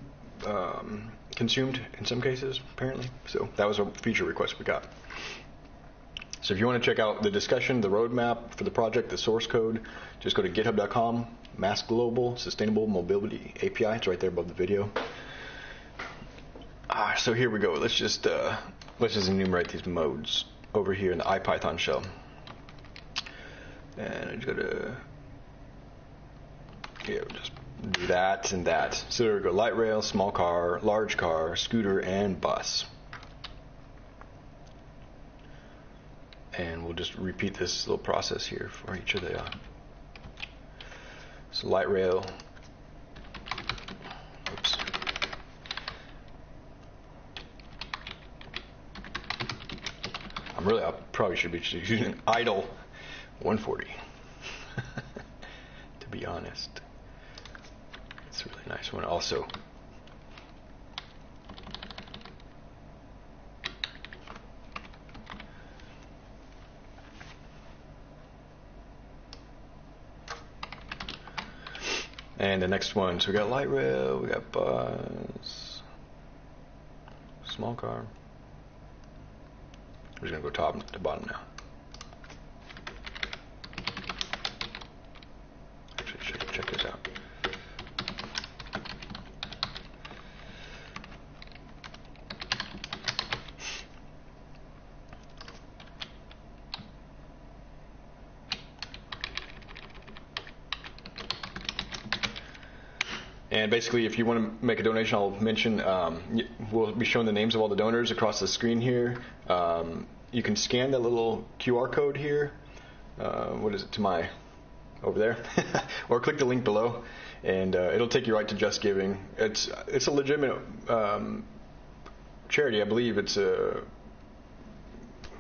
um, consumed in some cases, apparently. So that was a feature request we got. So if you want to check out the discussion, the roadmap for the project, the source code, just go to github.com, MaaS Global Sustainable Mobility API. It's right there above the video. Ah, so here we go. Let's just uh, let's just enumerate these modes over here in the IPython shell. And I just go to yeah, just do that and that. So there we go: light rail, small car, large car, scooter, and bus. and we'll just repeat this little process here for each of the uh, so light rail oops I'm really I probably should be using idle 140 [LAUGHS] to be honest. It's a really nice one. Also And the next one, so we got light rail, we got bus, small car. Just gonna go top to bottom now. Actually, check, check this out. And basically, if you want to make a donation, I'll mention um, we'll be showing the names of all the donors across the screen here. Um, you can scan the little QR code here. Uh, what is it to my over there, [LAUGHS] or click the link below, and uh, it'll take you right to Just Giving. It's it's a legitimate um, charity, I believe. It's a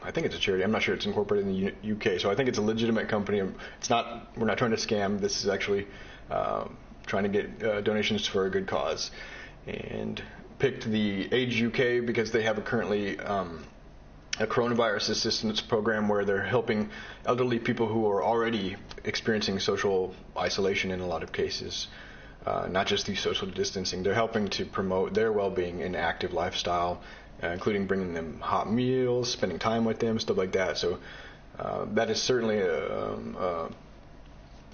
I think it's a charity. I'm not sure it's incorporated in the UK, so I think it's a legitimate company. It's not. We're not trying to scam. This is actually um, trying to get uh, donations for a good cause, and picked the Age UK because they have a currently um, a coronavirus assistance program where they're helping elderly people who are already experiencing social isolation in a lot of cases. Uh, not just through social distancing, they're helping to promote their well-being and active lifestyle, uh, including bringing them hot meals, spending time with them, stuff like that. So uh, that is certainly a, um, uh,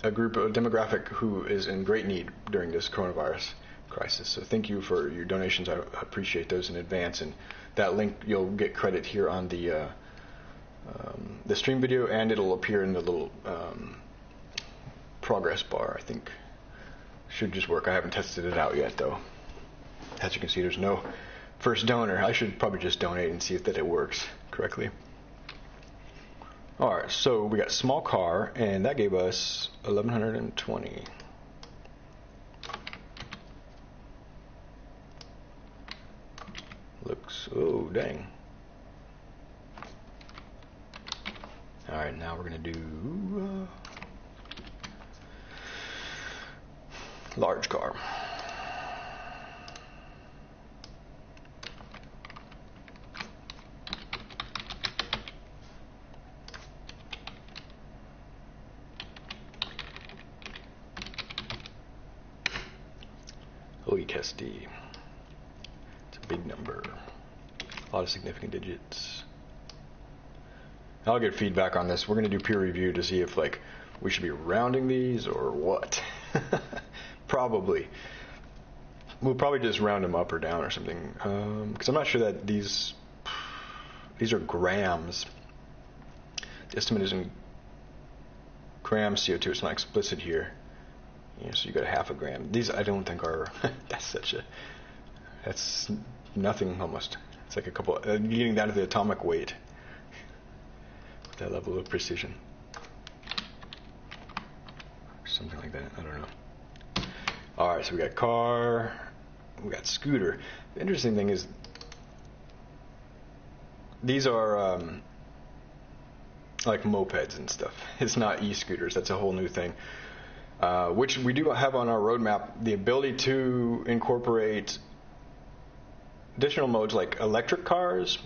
a group, a demographic who is in great need during this coronavirus crisis. So thank you for your donations. I appreciate those in advance. And that link, you'll get credit here on the uh, um, the stream video, and it'll appear in the little um, progress bar. I think should just work. I haven't tested it out yet, though. As you can see, there's no first donor. I should probably just donate and see if that it works correctly. All right, so we got small car, and that gave us 1120. Looks, oh, dang. All right, now we're going to do uh, large car. OECSD. It's a big number. A lot of significant digits. I'll get feedback on this. We're going to do peer review to see if like we should be rounding these or what. [LAUGHS] probably. We'll probably just round them up or down or something. Because um, I'm not sure that these these are grams. The estimate is in grams CO2. It's not explicit here. So you got a half a gram. These I don't think are. [LAUGHS] that's such a. That's nothing almost. It's like a couple. Uh, getting down to the atomic weight. That level of precision. Something like that. I don't know. All right, so we got car. We got scooter. The interesting thing is these are um, like mopeds and stuff. [LAUGHS] It's not e-scooters. That's a whole new thing. Uh, which we do have on our roadmap the ability to incorporate additional modes like electric cars,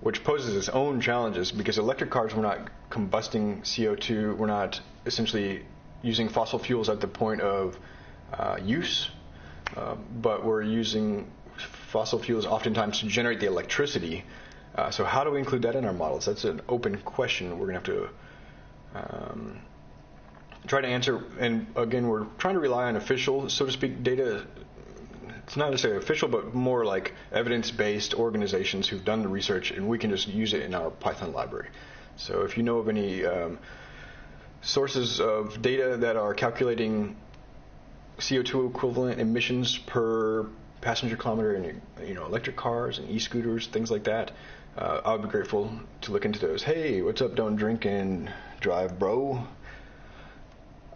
which poses its own challenges because electric cars we're not combusting CO2, we're not essentially using fossil fuels at the point of uh, use, uh, but we're using fossil fuels oftentimes to generate the electricity. Uh, so how do we include that in our models? That's an open question. We're going to have to um, try to answer. And again, we're trying to rely on official, so to speak, data. It's not necessarily official, but more like evidence-based organizations who've done the research, and we can just use it in our Python library. So if you know of any um, sources of data that are calculating CO2 equivalent emissions per passenger kilometer in you know electric cars and e-scooters, things like that, uh, I would be grateful to look into those. Hey, what's up? Don't drink and drive, bro.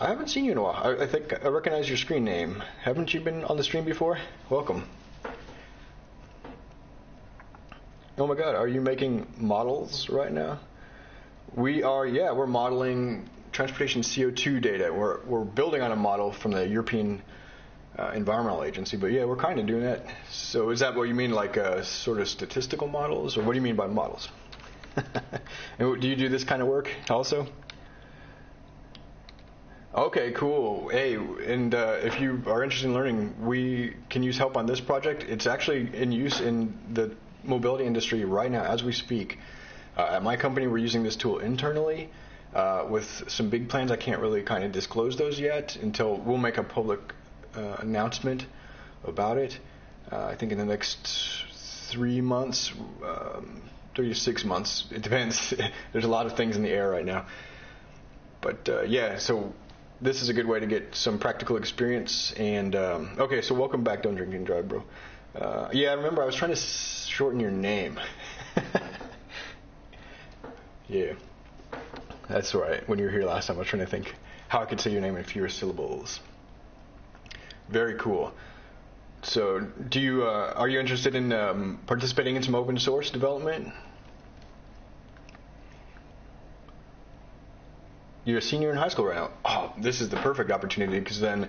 I haven't seen you in a while. I, I, think I recognize your screen name. Haven't you been on the stream before? Welcome. Oh my God, are you making models right now? We are, yeah, we're modeling transportation CO2 data. We're, we're building on a model from the European uh, Environmental Agency, but yeah, we're kind of doing that. So is that what you mean, like uh, sort of statistical models, or what do you mean by models? [LAUGHS] and do you do this kind of work also? Okay, cool. Hey, and uh, if you are interested in learning, we can use help on this project. It's actually in use in the mobility industry right now as we speak. Uh, at my company, we're using this tool internally uh, with some big plans. I can't really kind of disclose those yet until we'll make a public uh, announcement about it. Uh, I think in the next three months, um, three to six months. It depends. [LAUGHS] There's a lot of things in the air right now. But uh, yeah, so this is a good way to get some practical experience. And um, okay, so welcome back. Don't drink and drive, bro. Uh, yeah, I remember I was trying to shorten your name. [LAUGHS] yeah, that's right. When you were here last time, I was trying to think how I could say your name in fewer syllables. Very cool. So, do you uh, are you interested in um, participating in some open source development? You're a senior in high school right now. Oh, this is the perfect opportunity because then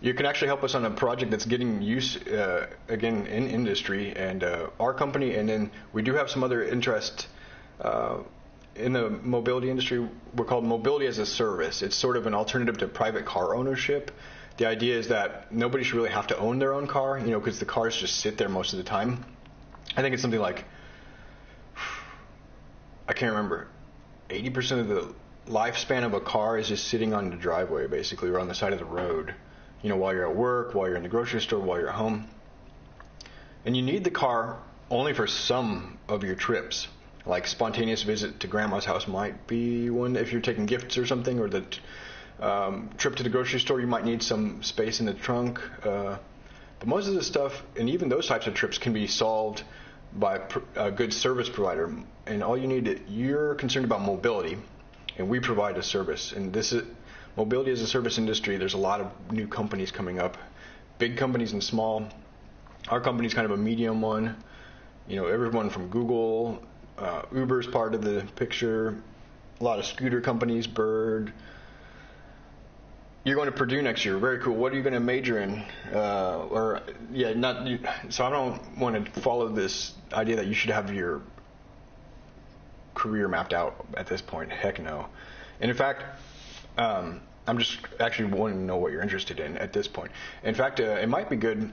you can actually help us on a project that's getting use uh, again in industry and uh, our company, and then we do have some other interest. Uh, in the mobility industry, we're called mobility as a service. It's sort of an alternative to private car ownership the idea is that nobody should really have to own their own car, you know, because the cars just sit there most of the time. I think it's something like I can't remember. 80% of the lifespan of a car is just sitting on the driveway, basically, or on the side of the road. You know, while you're at work, while you're in the grocery store, while you're at home. And you need the car only for some of your trips. Like spontaneous visit to grandma's house might be one if you're taking gifts or something, or the um, trip to the grocery store, you might need some space in the trunk. Uh, but most of the stuff, and even those types of trips, can be solved by a good service provider. And all you need, you're concerned about mobility, and we provide a service. And this is mobility as a service industry. There's a lot of new companies coming up, big companies and small. Our company is kind of a medium one. You know, everyone from Google, uh, Uber's part of the picture. A lot of scooter companies, Bird, you're going to Purdue next year. Very cool. What are you going to major in? Uh, or yeah, not. So I don't want to follow this idea that you should have your career mapped out at this point. Heck no. And in fact, um, I'm just actually wanting to know what you're interested in at this point. In fact, uh, it might be good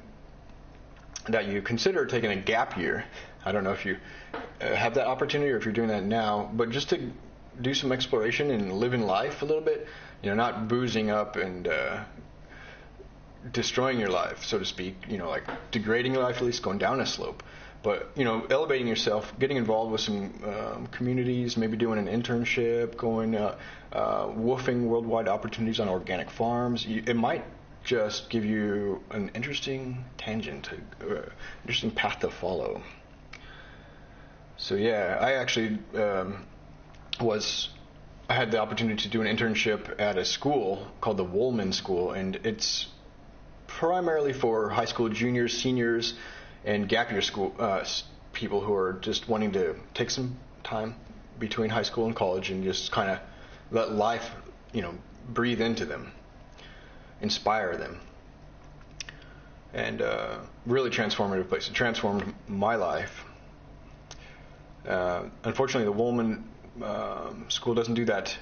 that you consider taking a gap year. I don't know if you uh, have that opportunity or if you're doing that now, but just to do some exploration and live in life a little bit you know, not boozing up and uh, destroying your life, so to speak. You know, like degrading your life, at least going down a slope. But you know, elevating yourself, getting involved with some um, communities, maybe doing an internship, going uh, uh, WWOOFing worldwide opportunities on organic farms. You, it might just give you an interesting tangent, uh, interesting path to follow. So yeah, I actually um, was I had the opportunity to do an internship at a school called the Woolman School, and it's primarily for high school juniors, seniors, and gap year school uh, people who are just wanting to take some time between high school and college and just kind of let life, you know, breathe into them, inspire them, and uh, really transformative place. It transformed my life. Uh, unfortunately, the Woolman um, school doesn't do that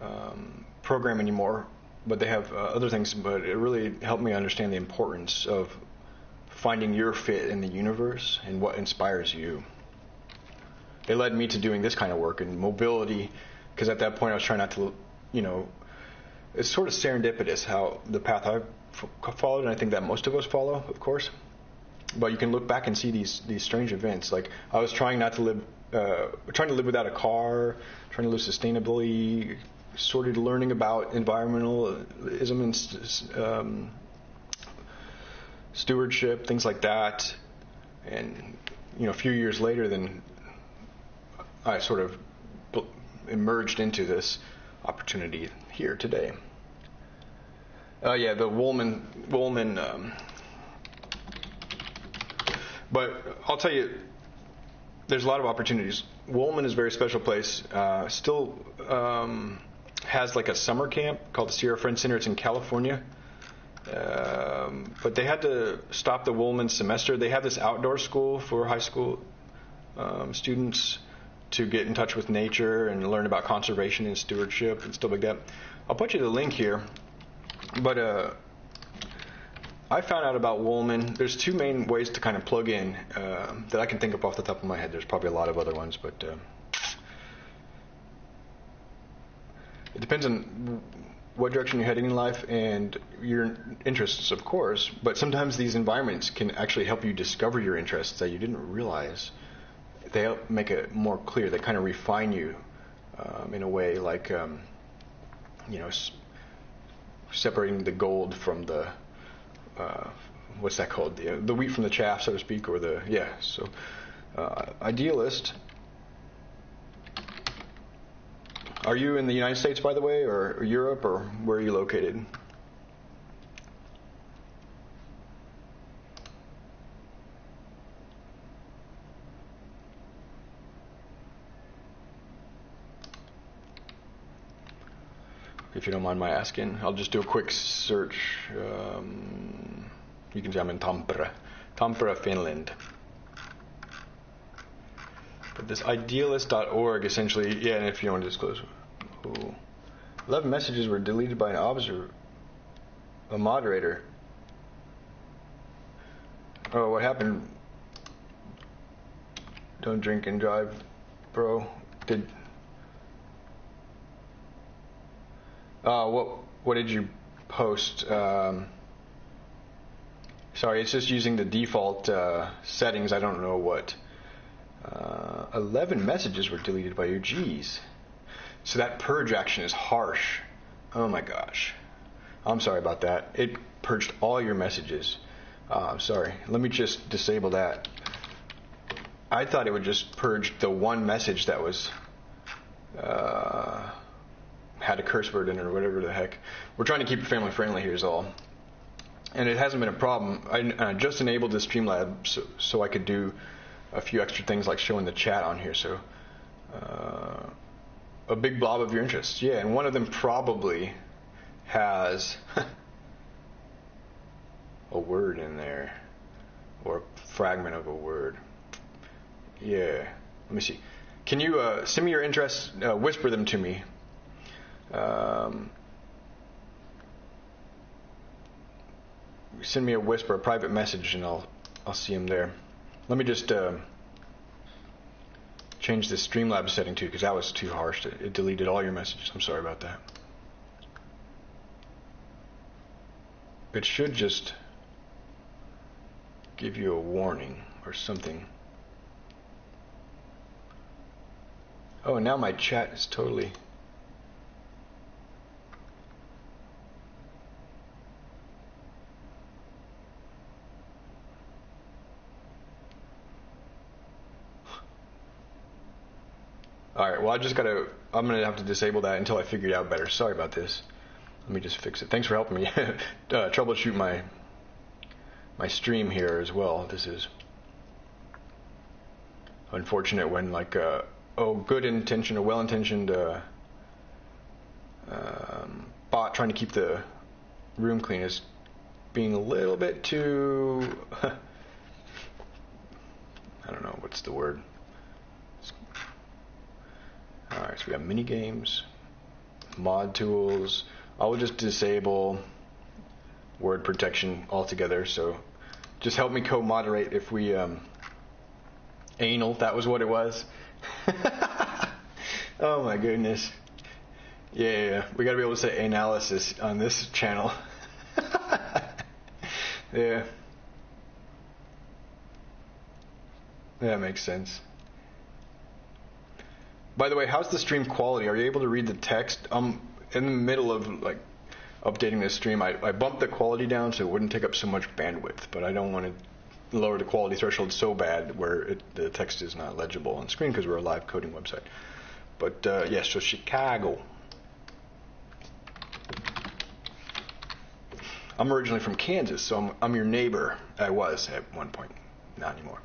um, program anymore, but they have uh, other things. But it really helped me understand the importance of finding your fit in the universe and what inspires you. It led me to doing this kind of work and mobility, because at that point I was trying not to, you know, it's sort of serendipitous how the path I've followed, and I think that most of us follow, of course. But you can look back and see these these strange events. Like I was trying not to live uh, trying to live without a car, trying to live sustainably, sort of learning about environmentalism and um, stewardship, things like that. And you know, a few years later, then I sort of emerged into this opportunity here today. Uh, yeah, the Woolman Woolman. Um, but I'll tell you, there's a lot of opportunities. Woolman is a very special place. Uh, still um, has like a summer camp called the Sierra Friends Center. It's in California. Um, but they had to stop the Woolman semester. They have this outdoor school for high school um, students to get in touch with nature and learn about conservation and stewardship and stuff like that. I'll put you the link here. But uh, I found out about Woolman. There's two main ways to kind of plug in uh, that I can think of off the top of my head. There's probably a lot of other ones, but uh, it depends on what direction you're heading in life and your interests, of course. But sometimes these environments can actually help you discover your interests that you didn't realize. They help make it more clear. They kind of refine you um, in a way, like um, you know, s- separating the gold from the uh, what's that called? The the wheat from the chaff, so to speak, or the yeah. So, uh, idealist Are you in the United States, by the way, or, Europe, or where are you located? If you don't mind my asking, I'll just do a quick search. Um, you can see I'm in Tampere, Tampere, Finland. But this idealist.org essentially, yeah, and if you want to disclose, Ooh. 11 messages were deleted by an observer, a moderator. Oh, what happened? Don't drink and drive, bro. Did. Uh, what what did you post? Um, sorry, it's just using the default uh, settings. I don't know what. Uh, 11 messages were deleted by your G's. So that purge action is harsh. Oh my gosh. I'm sorry about that. It purged all your messages. Uh, sorry. Let me just disable that. I thought it would just purge the one message that was uh, had a curse word in it or whatever the heck. We're trying to keep it family friendly here is all. And it hasn't been a problem. I, I just enabled the Streamlab so, so I could do a few extra things like showing the chat on here. So uh, a big blob of your interests. Yeah, and one of them probably has [LAUGHS] a word in there or a fragment of a word. Yeah. Let me see. Can you uh, send me your interests? Uh, whisper them to me. Um, send me a whisper, a private message, and I'll I'll see them there. Let me just. Uh, change the Streamlabs setting too, because that was too harsh. It, it deleted all your messages. I'm sorry about that. It should just give you a warning or something. Oh, now my chat is totally. All right. Well, I just gotta. I'm gonna have to disable that until I figure it out better. Sorry about this. Let me just fix it. Thanks for helping me [LAUGHS] uh, troubleshoot my my stream here as well. This is unfortunate when like uh, oh good intention, a well intentioned uh, um, bot trying to keep the room clean is being a little bit too. [LAUGHS] I don't know what's the word. Alright, so we have mini games, mod tools. I will just disable word protection altogether. So just help me co-moderate if we um, anal. That was what it was. [LAUGHS] oh my goodness. Yeah, yeah, yeah. we got to be able to say analysis on this channel. [LAUGHS] yeah. That makes sense. By the way, how's the stream quality? Are you able to read the text? I'm in the middle of like updating this stream. I, I bumped the quality down so it wouldn't take up so much bandwidth, but I don't want to lower the quality threshold so bad where it, the text is not legible on screen because we're a live coding website. But uh, yes, yeah, so Chicago. I'm originally from Kansas, so I'm, I'm your neighbor. I was at one point, not anymore.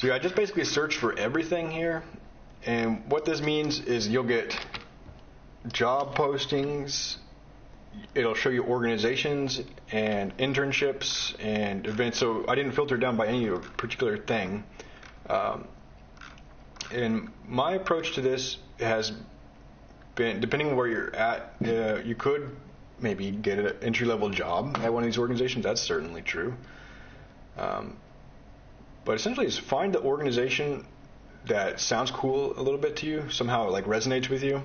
So I just basically search for everything here. And what this means is you'll get job postings. It'll show you organizations and internships and events. So I didn't filter down by any particular thing. Um, and my approach to this has been, depending on where you're at, uh, you could maybe get an entry level job at one of these organizations. That's certainly true. Um, but essentially, is find the organization that sounds cool a little bit to you, somehow it like resonates with you.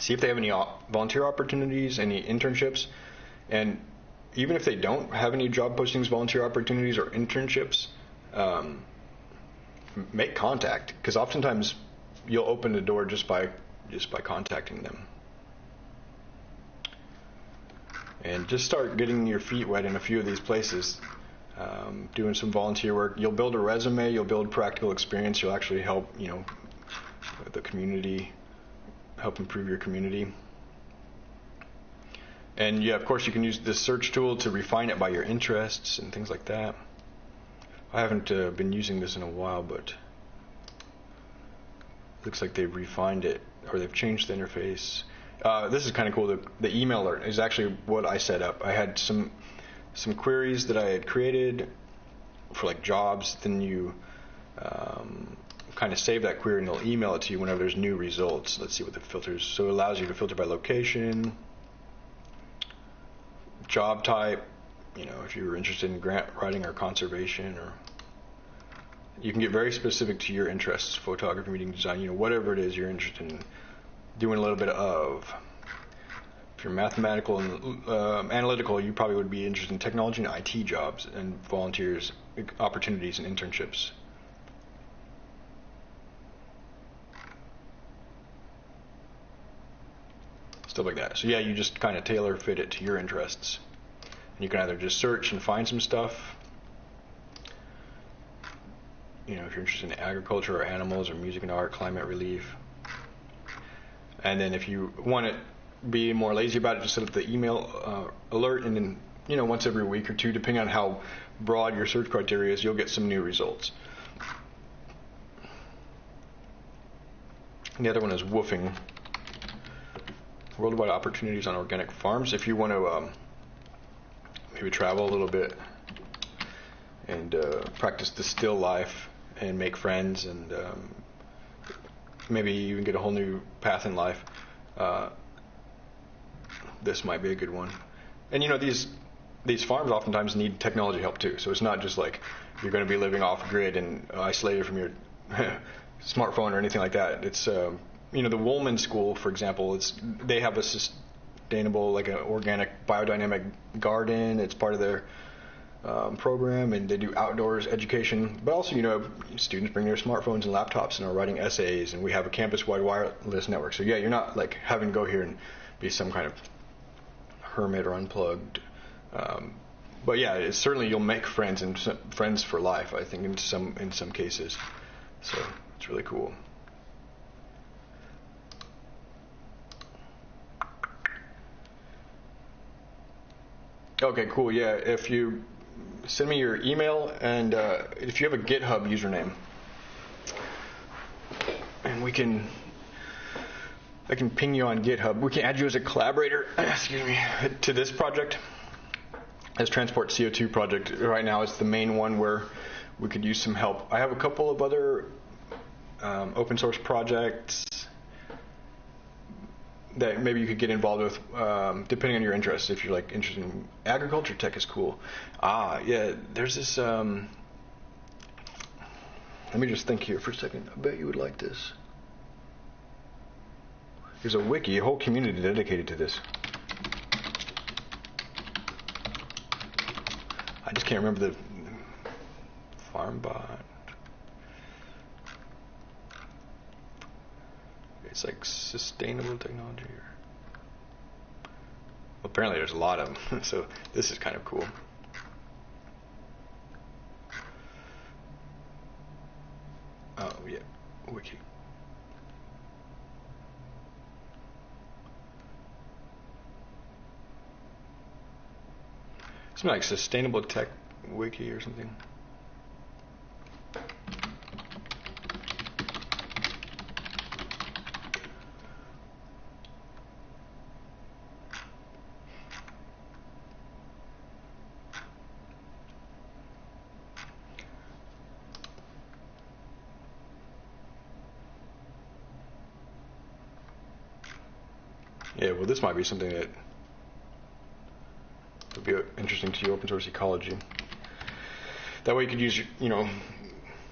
See if they have any volunteer opportunities, any internships, and even if they don't have any job postings, volunteer opportunities, or internships, um, make contact because oftentimes you'll open the door just by just by contacting them. And just start getting your feet wet in a few of these places um, doing some volunteer work. You'll build a resume. You'll build practical experience. You'll actually help, you know, the community, help improve your community. And yeah, of course, you can use this search tool to refine it by your interests and things like that. I haven't uh, been using this in a while, but looks like they've refined it or they've changed the interface. Uh, this is kind of cool. The, the email alert is actually what I set up. I had some some queries that I had created for like jobs. Then you um, kind of save that query and they'll email it to you whenever there's new results. Let's see what the filters. So it allows you to filter by location, job type. You know, if you were interested in grant writing or conservation, or you can get very specific to your interests: photography, meeting design. You know, whatever it is you're interested in doing a little bit of if you're mathematical and uh, analytical, you probably would be interested in technology and IT jobs and volunteers opportunities and internships. Stuff like that. So yeah, you just kind of tailor fit it to your interests. And you can either just search and find some stuff. You know, if you're interested in agriculture or animals or music and art, climate relief. And then if you want it be more lazy about it, just set up the email uh, alert, and then you know once every week or two, depending on how broad your search criteria is, you'll get some new results. And the other one is WWOOFing. Worldwide Opportunities on Organic Farms. If you want to um, maybe travel a little bit and uh, practice the still life and make friends and um, maybe even get a whole new path in life. Uh, this might be a good one. And you know these these farms oftentimes need technology help too. So it's not just like you're going to be living off grid and isolated from your [LAUGHS] smartphone or anything like that. It's um, you know the Woolman School, for example. It's they have a sustainable like an organic biodynamic garden. It's part of their um, program, and they do outdoors education. But also, you know, students bring their smartphones and laptops and are writing essays, and we have a campus-wide wireless network. So yeah, you're not like having to go here and be some kind of hermit or unplugged. Um, but yeah, certainly you'll make friends and friends for life. I think in some in some cases, so it's really cool. Okay, cool. Yeah, if you send me your email and uh, if you have a GitHub username, and we can I can ping you on GitHub. We can add you as a collaborator, [CLEARS THROAT] excuse me, to this project. As Transport CO2 project right now is the main one where we could use some help. I have a couple of other um, open source projects that maybe you could get involved with, um, depending on your interests. If you're like interested in agriculture, tech is cool. Ah, yeah. There's this. Um, let me just think here for a second. I bet you would like this. There's a wiki, a whole community dedicated to this. I just can't remember the FarmBot. It's like sustainable technology. Apparently, there's a lot of them, [LAUGHS] so this is kind of cool. Oh yeah, wiki. Something like Sustainable Tech Wiki or something. Yeah, well, this might be something that interesting to you, open source ecology. That way, you could use, you know,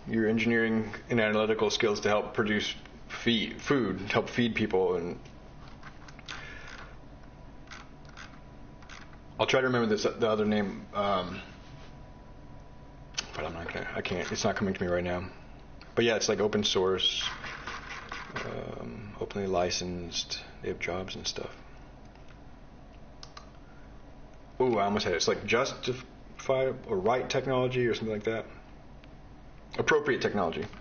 your engineering and analytical skills to help produce feed food, help feed people, and I'll try to remember this the other name, um, but I'm not gonna. I can't. It's not coming to me right now. But yeah, it's like open source, um, openly licensed. They have jobs and stuff. Ooh, I almost had it. It's like justify or right technology or something like that. Appropriate technology. [LAUGHS]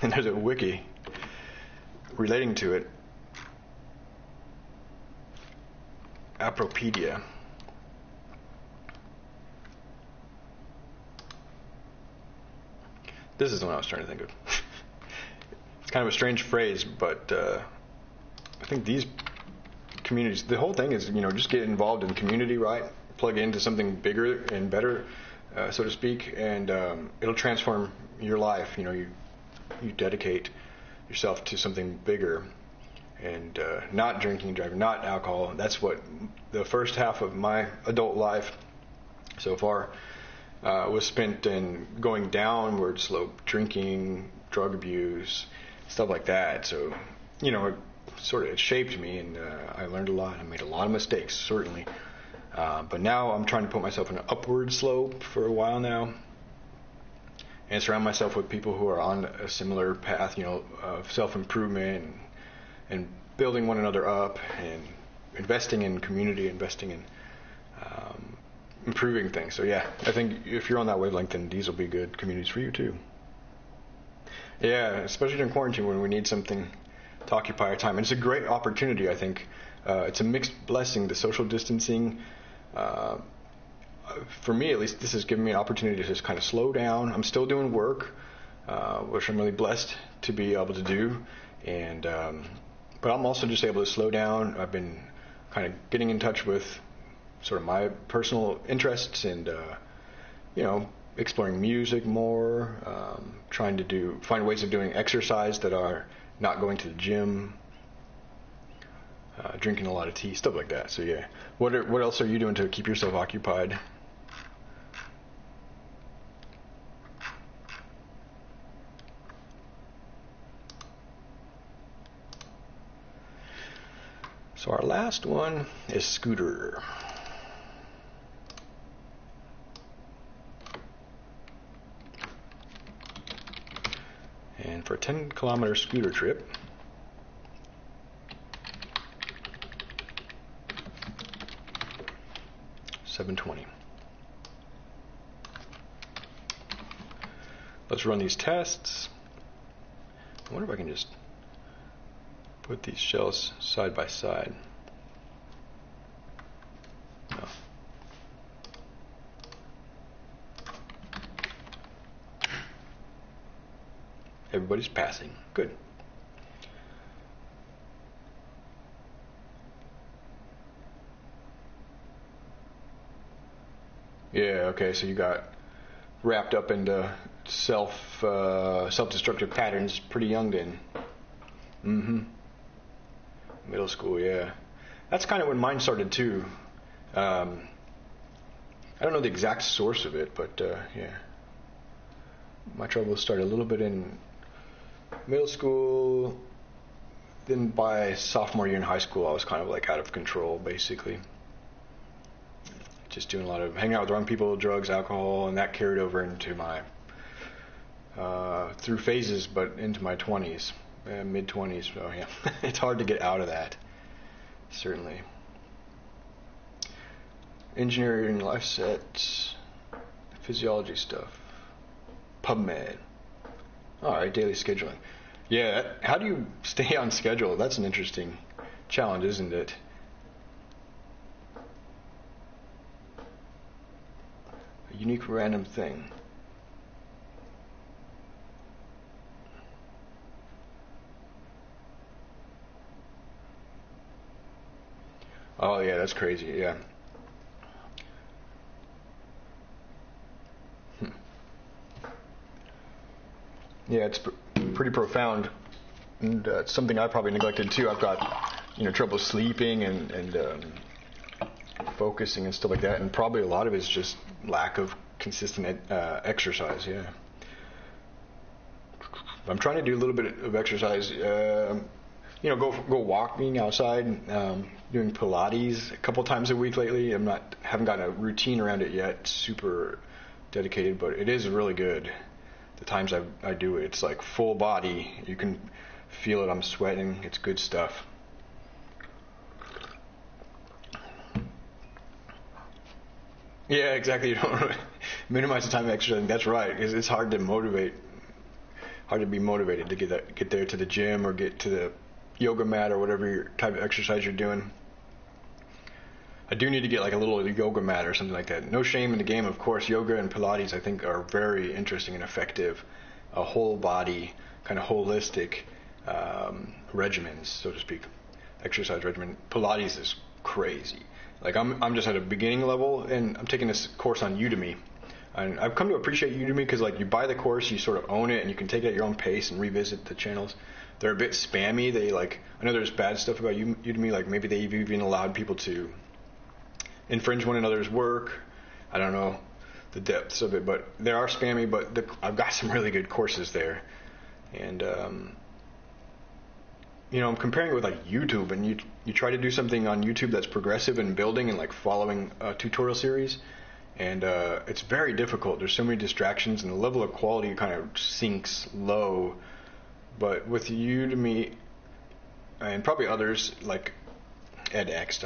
And there's a wiki relating to it. Appropedia. This is the one I was trying to think of. [LAUGHS] it's kind of a strange phrase, but uh, I think these communities, the whole thing is, you know, just get involved in community, right? Plug into something bigger and better, uh, so to speak, and um, it'll transform your life. You know, you you dedicate yourself to something bigger, and uh, not drinking driving, not alcohol. That's what the first half of my adult life so far uh, was spent in going downward slope, drinking, drug abuse, stuff like that. So, you know, sort of it shaped me, and uh, I learned a lot. I made a lot of mistakes, certainly. Uh, but now I'm trying to put myself in an upward slope for a while now, and surround myself with people who are on a similar path, you know, of self improvement and, and building one another up, and investing in community, investing in um, improving things. So yeah, I think if you're on that wavelength, then these will be good communities for you too. Yeah, especially during quarantine when we need something to occupy our time. And it's a great opportunity, I think. Uh, it's a mixed blessing, the social distancing. Uh, for me, at least, this has given me an opportunity to just kind of slow down. I'm still doing work, uh, which I'm really blessed to be able to do. And um, but I'm also just able to slow down. I've been kind of getting in touch with sort of my personal interests and uh, you know exploring music more, um, trying to do find ways of doing exercise that are not going to the gym, uh, drinking a lot of tea, stuff like that. So yeah, what are, what else are you doing to keep yourself occupied? So our last one is scooter. And for a 10 kilometer scooter trip, Seven twenty. Let's run these tests. I wonder if I can just put these shells side by side. Everybody's passing. Good. Yeah, okay, so you got wrapped up into self uh, self-destructive patterns pretty young then. Mm-hmm. Middle school, yeah. That's kind of when mine started too. Um, I don't know the exact source of it, but uh, yeah. My troubles started a little bit in middle school. Then by sophomore year in high school, I was kind of like out of control, basically. Just doing a lot of hanging out with the wrong people, drugs, alcohol, and that carried over into my uh, through phases, but into my 20s, uh, mid 20s. So yeah, [LAUGHS] it's hard to get out of that. Certainly. Engineering life sets, physiology stuff, PubMed. All right, daily scheduling. Yeah, how do you stay on schedule? That's an interesting challenge, isn't it? A unique random thing. Oh yeah, that's crazy. Yeah. Hmm. Yeah, it's pretty profound, and uh, something I probably neglected too. I've got you know trouble sleeping and and um, focusing and stuff like that, and probably a lot of it is just lack of consistent uh, exercise. Yeah. I'm trying to do a little bit of exercise. Uh, you know, go go walking outside, um, doing Pilates a couple times a week lately. I'm not haven't gotten a routine around it yet. Super dedicated, but it is really good. The times I I do it, it's like full body. You can feel it. I'm sweating. It's good stuff. Yeah, exactly. [LAUGHS] You don't minimize the time exercising. That's right. It's, it's hard to motivate, hard to be motivated to get that, get there to the gym or get to the yoga mat or whatever type of exercise you're doing. I do need to get like a little yoga mat or something like that. No shame in the game, of course. Yoga and Pilates, I think, are very interesting and effective. A whole body, kind of holistic um, regimens, so to speak, exercise regimen. Pilates is crazy. Like I'm, I'm just at a beginning level, and I'm taking this course on Udemy. And I've come to appreciate Udemy because like you buy the course, you sort of own it, and you can take it at your own pace and revisit the channels. They're a bit spammy. They like I know there's bad stuff about Udemy, like maybe they've even allowed people to infringe one another's work. I don't know the depths of it, but they are spammy. But the, I've got some really good courses there, and um, you know I'm comparing it with like YouTube, and you you try to do something on YouTube that's progressive and building and like following a tutorial series, and uh, it's very difficult. There's so many distractions, and the level of quality kind of sinks low. But with Udemy and probably others like edX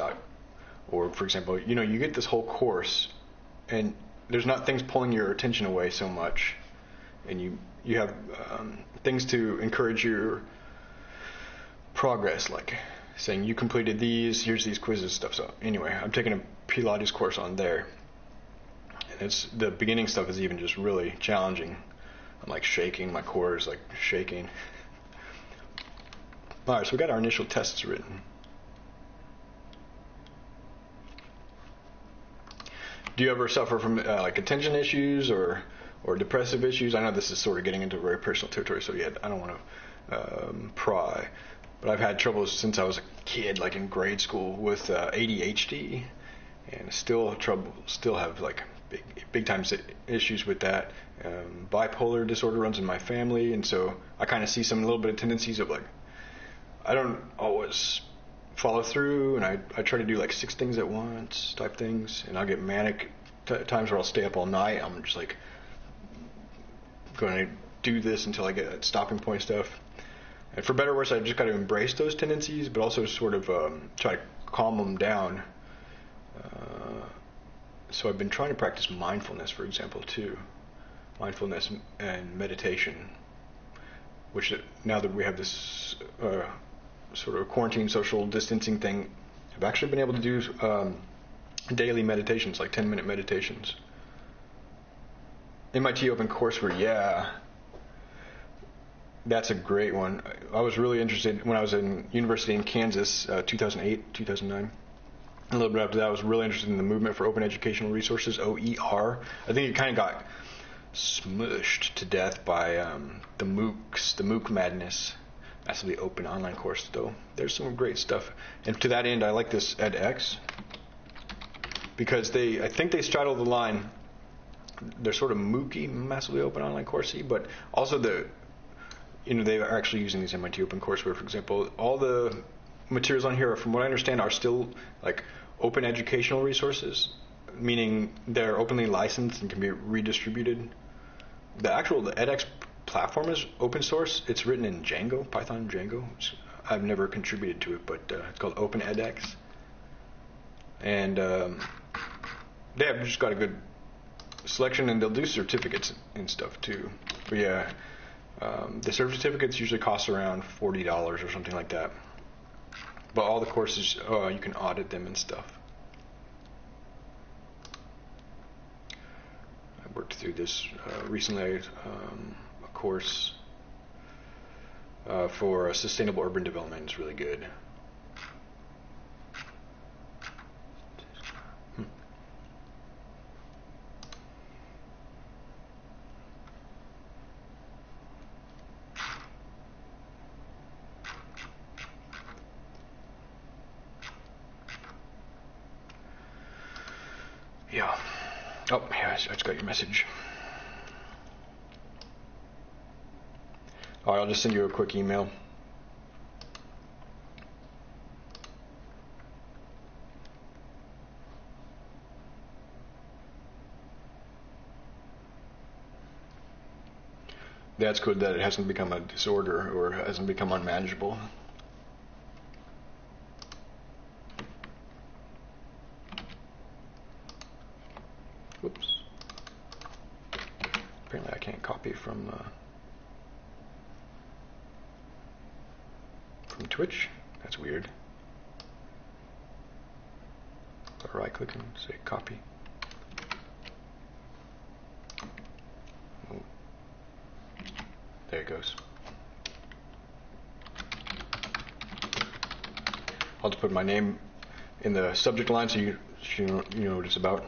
or for example, you know, you get this whole course, and there's not things pulling your attention away so much, and you you have um, things to encourage your progress, like saying you completed these, here's these quizzes stuff. So anyway, I'm taking a Pilates course on there, and it's the beginning stuff is even just really challenging. I'm like shaking, my core is like shaking. [LAUGHS] All right, so we got our initial tests written. Do you ever suffer from uh, like attention issues or or depressive issues? I know this is sort of getting into very personal territory, so yeah, I don't want to um, pry. But I've had troubles since I was a kid, like in grade school, with uh, ADHD, and still trouble, still have like big, big time issues with that. Um, bipolar disorder runs in my family, and so I kind of see some little bit of tendencies of like, I don't always follow through, and I I try to do like six things at once type things, and I'll get manic t- times where I'll stay up all night. I'm just like going to do this until I get stopping point stuff. And for better or worse, I just got to embrace those tendencies, but also sort of um, try to calm them down. Uh, so I've been trying to practice mindfulness, for example, too. Mindfulness and meditation, which now that we have this uh, sort of quarantine social distancing thing, I've actually been able to do um, daily meditations, like 10 minute meditations. MIT Open Courseware, yeah, that's a great one. I was really interested when I was in university in Kansas, uh, 2008, 2009. A little bit after that, I was really interested in the movement for open educational resources, OER. I think it kind of got smushed to death by um, the MOOCs, the MOOC madness massively open online course though. There's some great stuff. And to that end, I like this edX because they, I think they straddle the line. They're sort of mooky, massively open online coursey, but also the, you know, they are actually using these MIT open courseware, for example. All the materials on here, from what I understand, are still like open educational resources, meaning they're openly licensed and can be redistributed. The actual the edX platform is open source. It's written in Django, Python Django. I've never contributed to it, but uh, it's called Open edX. And um, they have just got a good selection, and they'll do certificates and stuff too. But yeah, um, the certificates usually cost around forty dollars or something like that. But all the courses, uh, you can audit them and stuff. I worked through this uh, recently. Um, course uh, for sustainable urban development is really good. Hmm. go. Oh, yeah, I just got your message. All right, I'll just send you a quick email. That's good that it hasn't become a disorder or hasn't become unmanageable. Oops. Apparently I can't copy from uh, from Twitch. That's weird. right click and say copy. There it goes. I'll just put my name in the subject line so you, know, you know what it's about.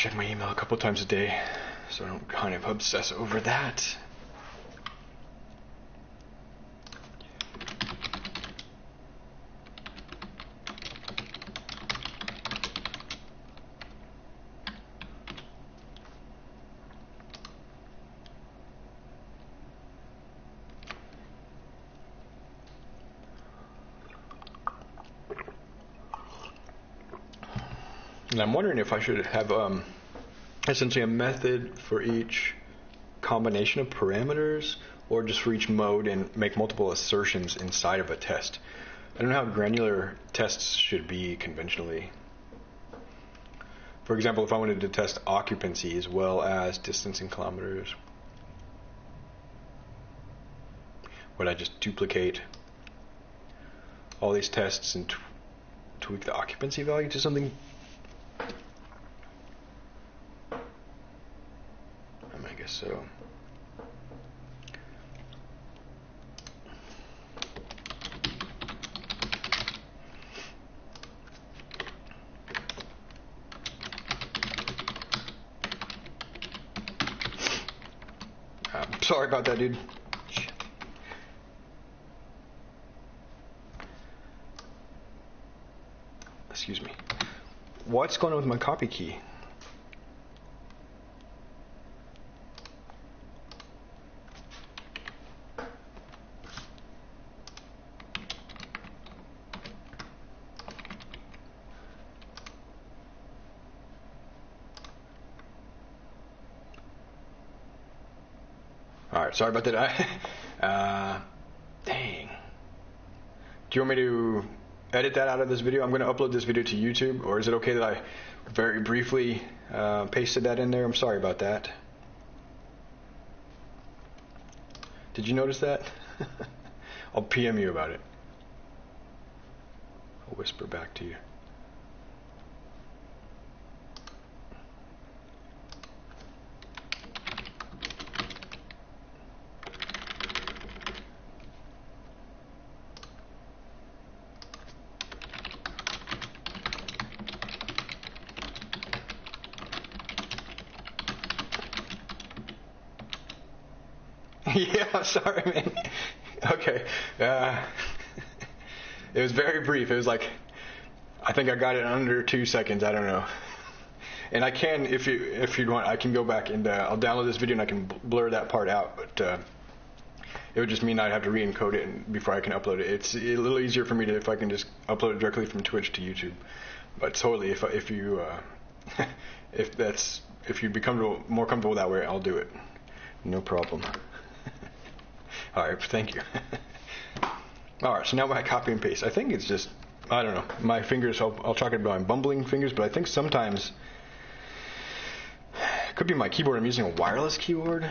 check my email a couple times a day, so I don't kind of obsess over that. And I'm wondering if I should have um, essentially a method for each combination of parameters or just for each mode and make multiple assertions inside of a test. I don't know how granular tests should be conventionally. For example, if I wanted to test occupancy as well as distance in kilometers, would I just duplicate all these tests and tweak the occupancy value to something so. About that, dude. Excuse me. What's going on with my copy key? Sorry about that. [LAUGHS] Uh, dang. Do you want me to edit that out of this video? I'm going to upload this video to YouTube, or is it okay that I very briefly uh, pasted that in there? I'm sorry about that. Did you notice that? [LAUGHS] I'll PM you about it. I'll whisper back to you. yeah, sorry, man. Okay. Uh, it was very brief. It was like, I think I got it under two seconds. I don't know. And I can, if you if you want, I can go back and uh, I'll download this video and I can blur that part out. But uh, it would just mean I'd have to re-encode it before I can upload it. It's a little easier for me to if I can just upload it directly from Twitch to YouTube. But totally, if if you uh, [LAUGHS] if that's if you become more comfortable that way, I'll do it. No problem. [LAUGHS] All right, thank you. [LAUGHS] All right, so now I copy and paste. I think it's just, I don't know, my fingers, I'll, I'll talk about my bumbling fingers, but I think sometimes, it could be my keyboard. I'm using a wireless keyboard,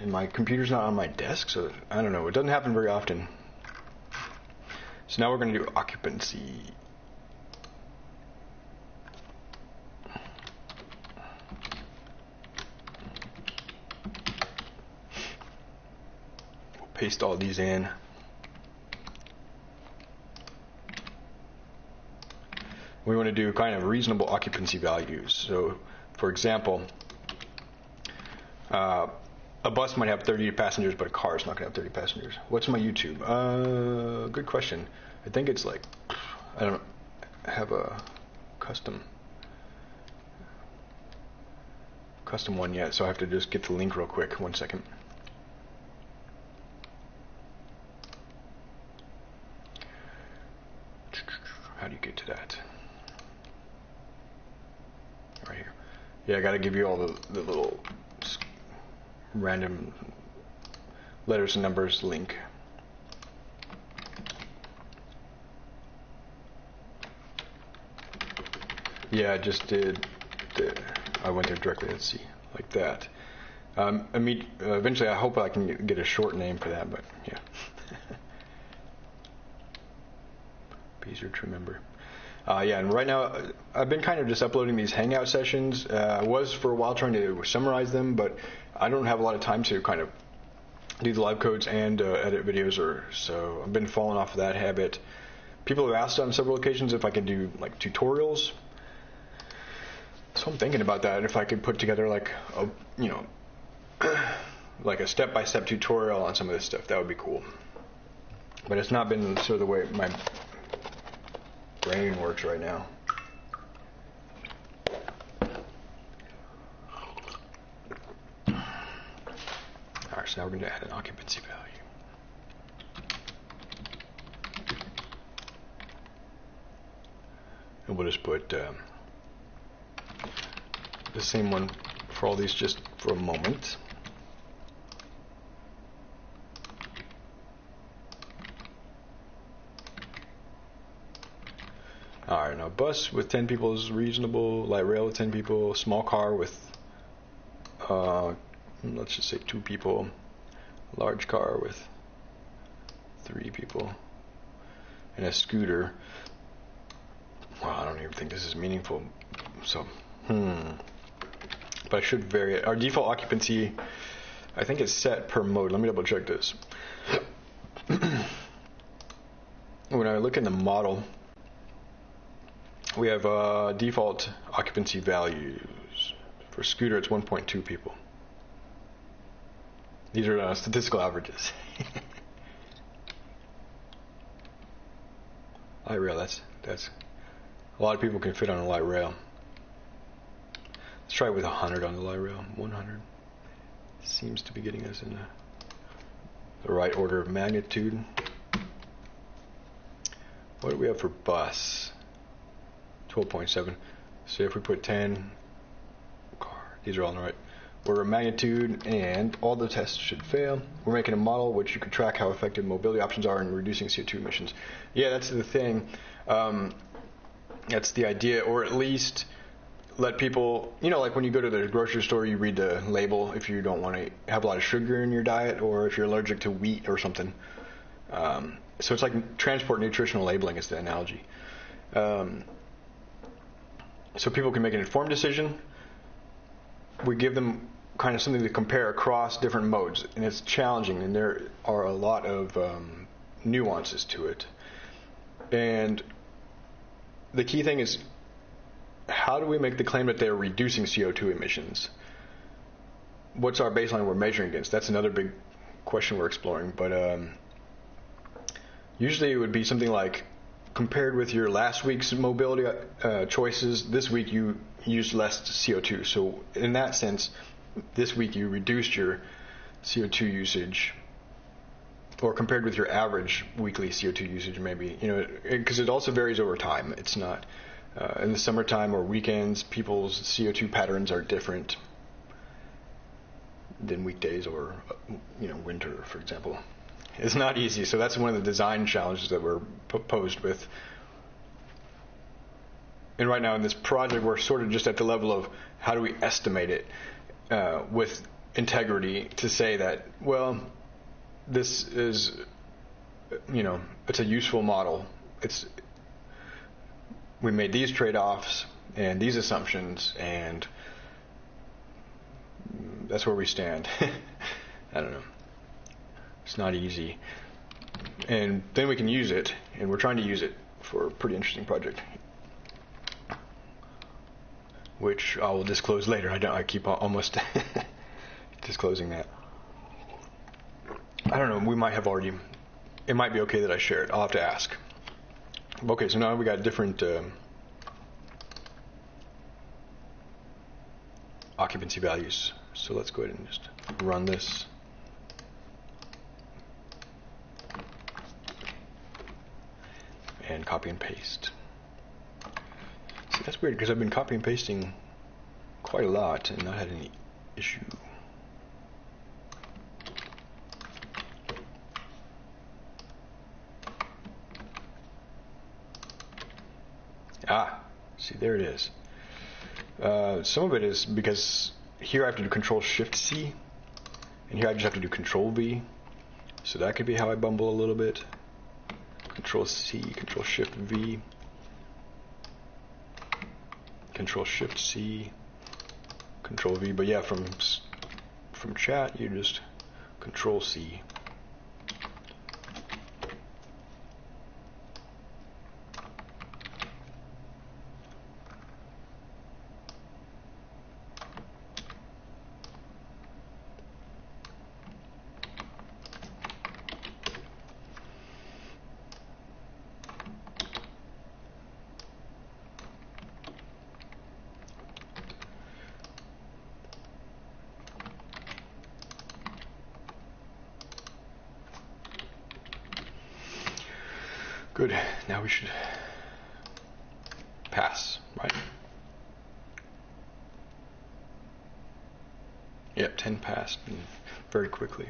and my computer's not on my desk, so I don't know. It doesn't happen very often. So now we're going to do occupancy. Paste all these in. We want to do kind of reasonable occupancy values. So, for example, uh, a bus might have 30 passengers, but a car is not going to have 30 passengers. What's my YouTube? Uh, good question. I think it's like I don't have a custom custom one yet, so I have to just get the link real quick. One second. How do you get to that? Right here. Yeah, I got to give you all the, the little random letters and numbers link. Yeah, I just did. The, I went there directly. Let's see, like that. Um, eventually, I hope I can get a short name for that, but yeah. [LAUGHS] Be easier to remember. Uh, yeah, and right now uh, I've been kind of just uploading these Hangout sessions. Uh, I was for a while trying to summarize them, but I don't have a lot of time to kind of do the live codes and uh, edit videos, or so I've been falling off of that habit. People have asked on several occasions if I could do like tutorials. So I'm thinking about that. If I could put together like a you know [CLEARS THROAT] like a step-by-step tutorial on some of this stuff, that would be cool. But it's not been sort of the way my brain works right now. Alright, so now we're going to add an occupancy value. And we'll just put um, the same one for all these just for a moment. Alright, now bus with 10 people is reasonable, light rail with 10 people, small car with, uh, let's just say two people, large car with three people, and a scooter. Well, I don't even think this is meaningful, so, hmm. But I should vary it. Our default occupancy, I think, is set per mode. Let me double check this. [CLEARS THROAT] when I look in the model, we have uh, default occupancy values. For scooter, it's 1.2 people. These are uh, statistical averages. [LAUGHS] light rail, that's that's a lot of people can fit on a light rail. Let's try it with 100 on the light rail. 100 seems to be getting us in the, the right order of magnitude. What do we have for bus? 12.7. So if we put 10, these are all in the right order of magnitude, and all the tests should fail. We're making a model which you can track how effective mobility options are in reducing CO2 emissions. Yeah, that's the thing. Um, that's the idea, or at least let people, you know, like when you go to the grocery store, you read the label if you don't want to have a lot of sugar in your diet, or if you're allergic to wheat or something. Um, so it's like transport nutritional labeling is the analogy. Um, so people can make an informed decision. We give them kind of something to compare across different modes, and it's challenging, and there are a lot of um, nuances to it. And the key thing is how do we make the claim that they're reducing CO2 emissions? What's our baseline we're measuring against? That's another big question we're exploring. But um, usually it would be something like compared with your last week's mobility uh, choices, this week you used less CO2. So in that sense, this week you reduced your CO2 usage, or compared with your average weekly CO2 usage, maybe you know, because it, it, also varies over time. It's not uh, in the summertime or weekends. People's CO2 patterns are different than weekdays or you know winter, for example. It's not easy. So that's one of the design challenges that we're posed with. And right now in this project, we're sort of just at the level of how do we estimate it uh, with integrity to say that, well, this is, you know, it's a useful model. It's we made these trade-offs and these assumptions, and that's where we stand. [LAUGHS] I don't know. It's not easy, and then we can use it, and we're trying to use it for a pretty interesting project, which I will disclose later. I don't. I keep almost [LAUGHS] disclosing that. I don't know. We might have already. It might be okay that I share it. I'll have to ask. Okay, so now we got different um, occupancy values. So let's go ahead and just run this. And copy and paste. See, that's weird because I've been copy and pasting quite a lot and not had any issue. Ah, see, there it is. Uh, some of it is because here I have to do Control Shift C, and here I just have to do Control V. So that could be how I bumble a little bit. Control C, Control Shift V, Control Shift C, Control V. But yeah, from from chat you just Control C. Good. Now we should pass, right? Yep, 10 passed very quickly.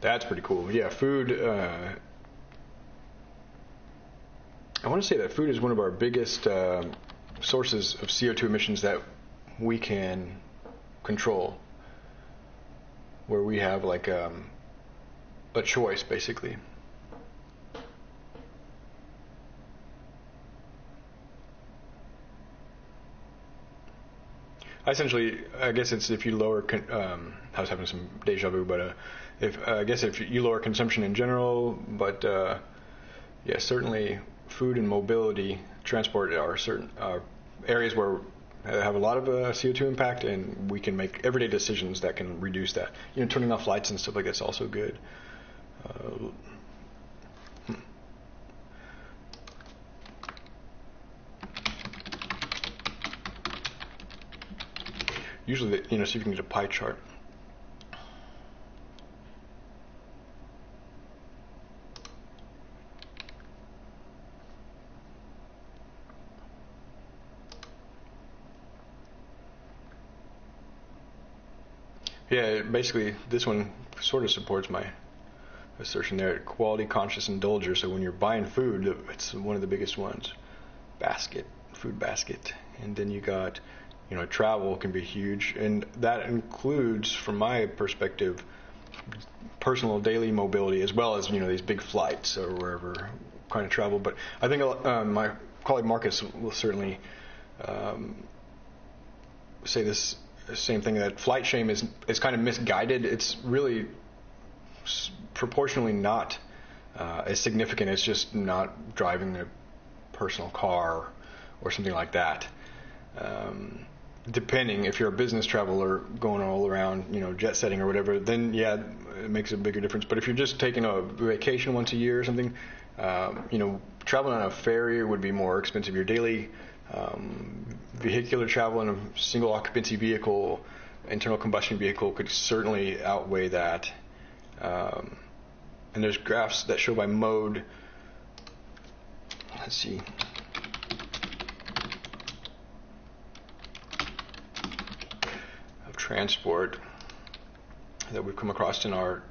That's pretty cool. Yeah, food. Uh, I want to say that food is one of our biggest uh, sources of CO2 emissions that we can control, where we have like um, a choice basically. essentially, I guess it's if you lower. Um, I was having some deja vu, but uh, if uh, I guess if you lower consumption in general, but uh, yeah, certainly food and mobility, transport are certain uh, areas where have a lot of uh, CO2 impact, and we can make everyday decisions that can reduce that. You know, turning off lights and stuff like that's also good. Uh, usually, you know, see if you can get a pie chart. Basically, this one sort of supports my assertion there. Quality conscious indulger. So when you're buying food, it's one of the biggest ones. Basket, food basket, and then you got you know, travel can be huge, and that includes, from my perspective, personal daily mobility as well as you know these big flights or wherever kind of travel. But I think uh, my colleague Marcus will certainly um, say this same thing that flight shame is is kind of misguided. It's really proportionally not uh, as significant as just not driving a personal car or something like that. Um, depending if you're a business traveler going all around, you know, jet setting or whatever, then yeah, it makes a bigger difference. But if you're just taking a vacation once a year or something, um, you know, traveling on a ferry would be more expensive. Your daily um, vehicular travel in a single occupancy vehicle, internal combustion vehicle, could certainly outweigh that. Um, and there's graphs that show by mode. Let's see. Of transport that we've come across in our,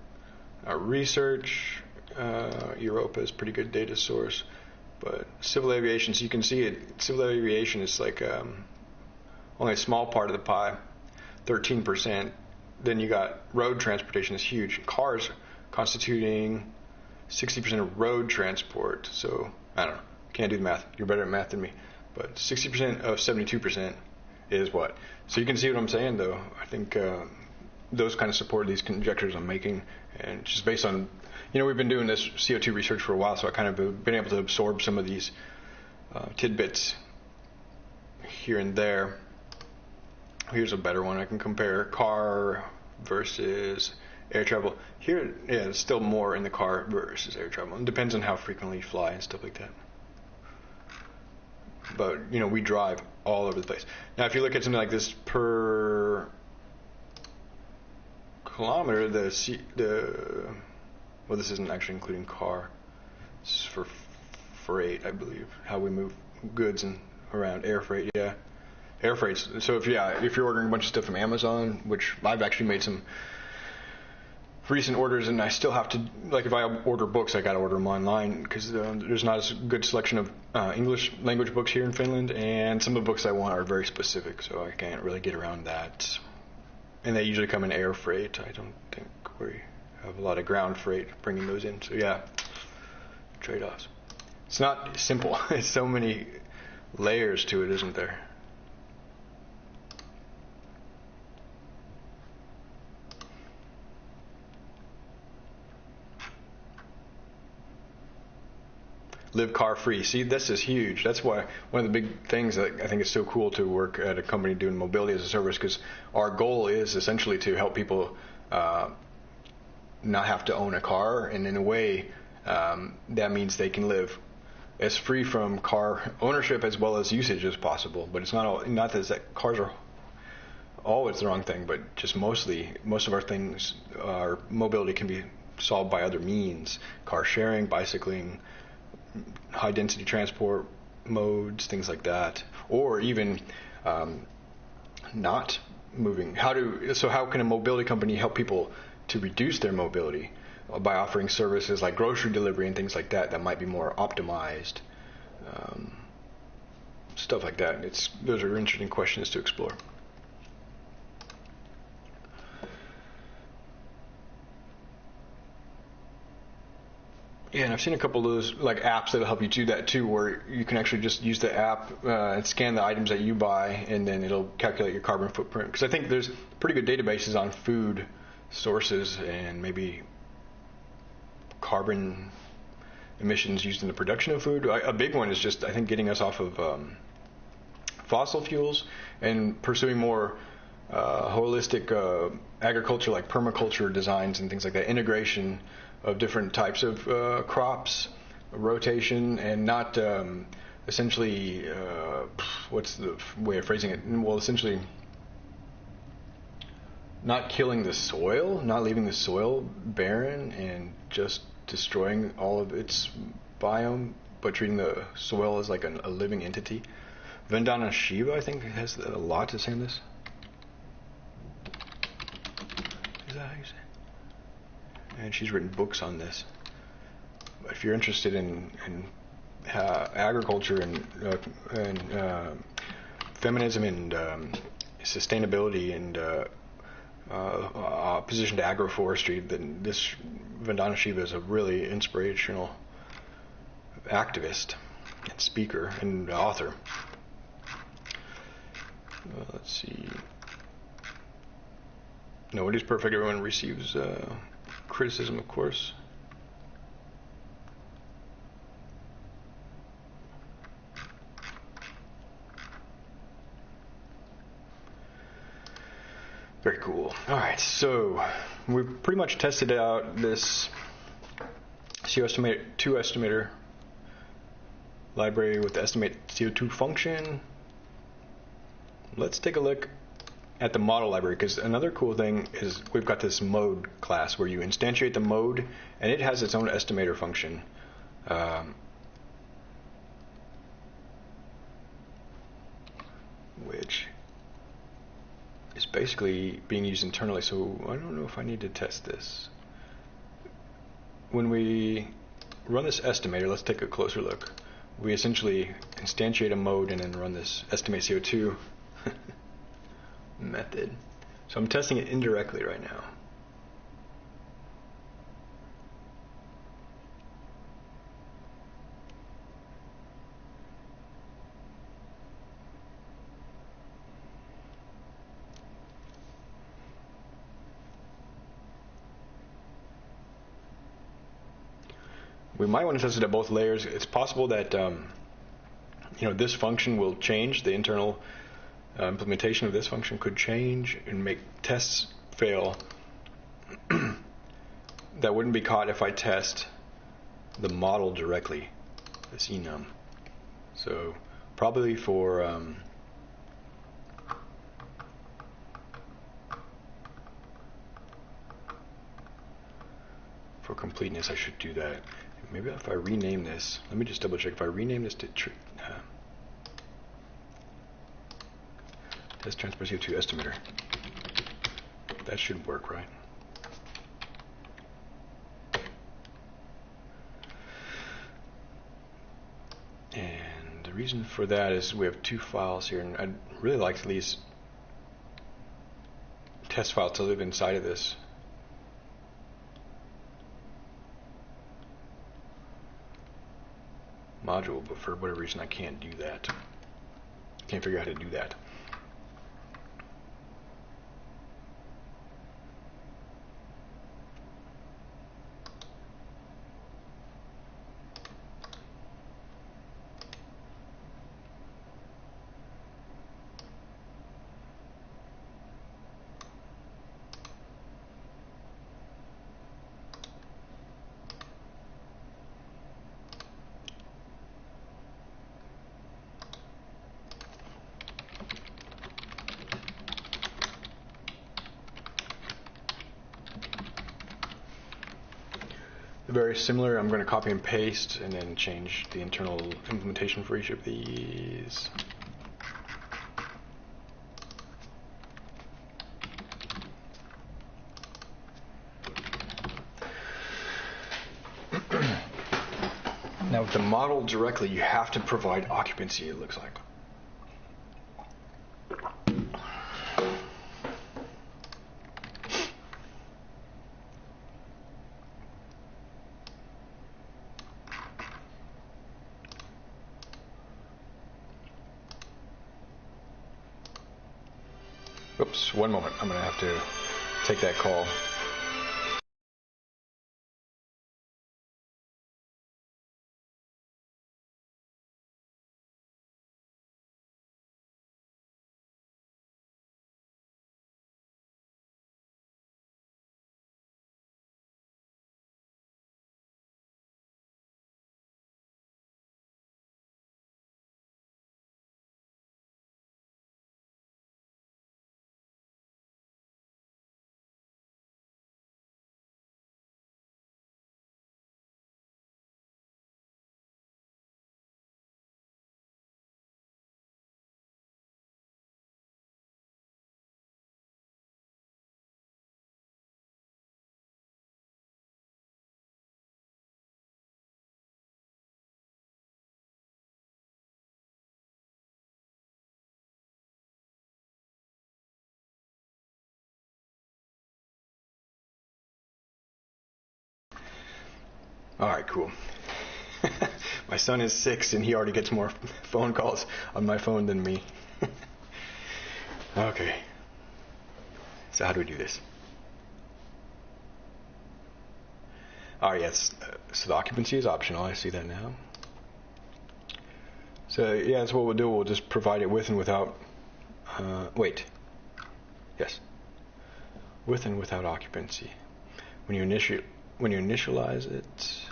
our research. Uh, Europa is pretty good data source, but civil aviation. So you can see it. Civil aviation is like um, only a small part of the pie, 13 percent. Then you got road transportation is huge. Cars constituting 60 percent of road transport. So I don't know. Can't do the math. You're better at math than me. But 60 percent of 72 percent is what. So you can see what I'm saying, though. I think uh, those kind of support these conjectures I'm making, and just based on, you know, we've been doing this CO2 research for a while, so I kind of have been able to absorb some of these uh, tidbits here and there. Here's a better one. I can compare car versus air travel. Here, yeah, it's still more in the car versus air travel. It depends on how frequently you fly and stuff like that. But you know, we drive all over the place. Now, if you look at something like this per kilometer, the C, the well, this isn't actually including car. This is for freight, I believe. How we move goods and around air freight, yeah, air freight. So if yeah, if you're ordering a bunch of stuff from Amazon, which I've actually made some recent orders, and I still have to like if I order books, I got to order them online because there's not as good selection of uh, English language books here in Finland, and some of the books I want are very specific, so I can't really get around that. And they usually come in air freight. I don't think we have a lot of ground freight bringing those in. So yeah, trade-offs. It's not simple. [LAUGHS] There's so many layers to it, isn't there? live car free. See, this is huge. That's why one of the big things that I think is so cool to work at a company doing mobility as a service because our goal is essentially to help people uh, not have to own a car, and in a way, um, that means they can live as free from car ownership as well as usage as possible. But it's not all, not that cars are always the wrong thing, but just mostly most of our things, our mobility can be solved by other means: car sharing, bicycling high density transport modes, things like that, or even um, not moving. How do so? How can a mobility company help people to reduce their mobility by offering services like grocery delivery and things like that that might be more optimized? Um, stuff like that. It's those are interesting questions to explore. Yeah, and I've seen a couple of those like apps that'll help you do that too, where you can actually just use the app uh, and scan the items that you buy, and then it'll calculate your carbon footprint. Because I think there's pretty good databases on food sources and maybe carbon emissions used in the production of food. A big one is just I think getting us off of um, fossil fuels and pursuing more uh, holistic uh, agriculture, like permaculture designs and things like that, integration of different types of uh, crops, rotation, and not um, essentially uh, what's the way of phrasing it? Well, essentially not killing the soil, not leaving the soil barren and just destroying all of its biome, but treating the soil as like a, a living entity. Vandana Shiva, I think, has a lot to say on this. Is that how you say? and she's written books on this. If you're interested in, in uh, agriculture and, uh, and uh, feminism and um, sustainability and uh, uh, to agroforestry, then this Vandana Shiva is a really inspirational activist and speaker and author. Uh, let's see. Nobody's perfect. Everyone receives criticism, of course. Very cool. All right, so we've pretty much tested out this CO estimator, 2 estimator library with the estimate CO2 function. Let's take a look at the model library because another cool thing is we've got this mode class where you instantiate the mode and it has its own estimator function. Um, which is basically being used internally. So I don't know if I need to test this. when we run this estimator, let's take a closer look. We essentially instantiate a mode and then run this estimate CO2 [LAUGHS] method. So I'm testing it indirectly right now. We might want to test it at both layers. It's possible that um, you know this function will change. The internal uh, implementation of this function could change and make tests fail. [CLEARS THROAT] that wouldn't be caught if I test the model directly, this enum. So probably for um, for completeness, I should do that. Maybe if I rename this, let me just double check. If I rename this to tr uh, test transport CO2 estimator, that should work, right? And the reason for that is we have two files here, and I'd really like these test files to live inside of this. Module, but for whatever reason I can't do that. Can't figure out how to do that. very similar. I'm going to copy and paste and then change the internal implementation for each of these. [CLEARS THROAT] now with the model directly, you have to provide occupancy, it looks like. All right, cool. [LAUGHS] my son is six and he already gets more [LAUGHS] phone calls on my phone than me. [LAUGHS] okay. So, how do we do this? All right, yes. So, the occupancy is optional. I see that now. So, yeah, that's what we'll do. We'll just provide it with and without. Uh, wait. Yes. With and without occupancy. When you initiate when you initialize it,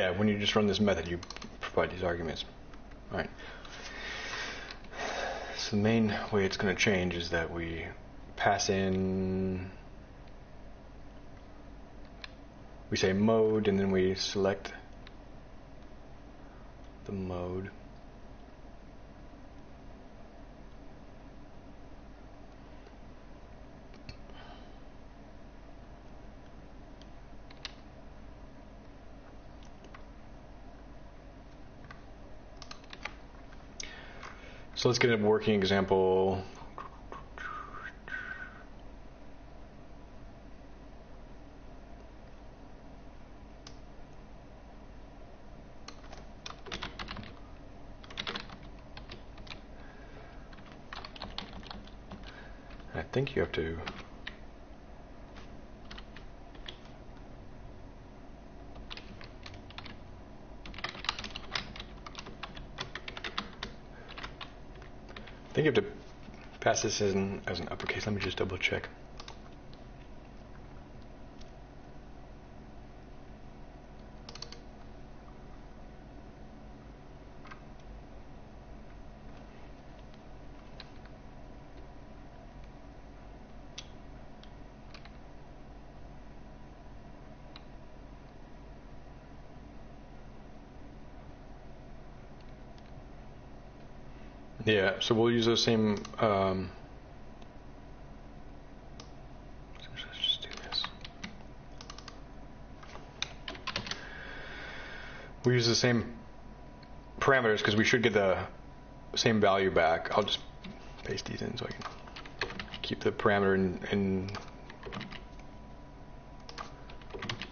yeah, when you just run this method, you provide these arguments. All right. So the main way it's going to change is that we pass in, we say mode, and then we select the mode. So let's get a working example. I think you have to think you have to pass this in as an uppercase. Let me just double check. Yeah, so we'll use those same. Um. We use the same parameters because we should get the same value back. I'll just paste these in so I can keep the parameter in, in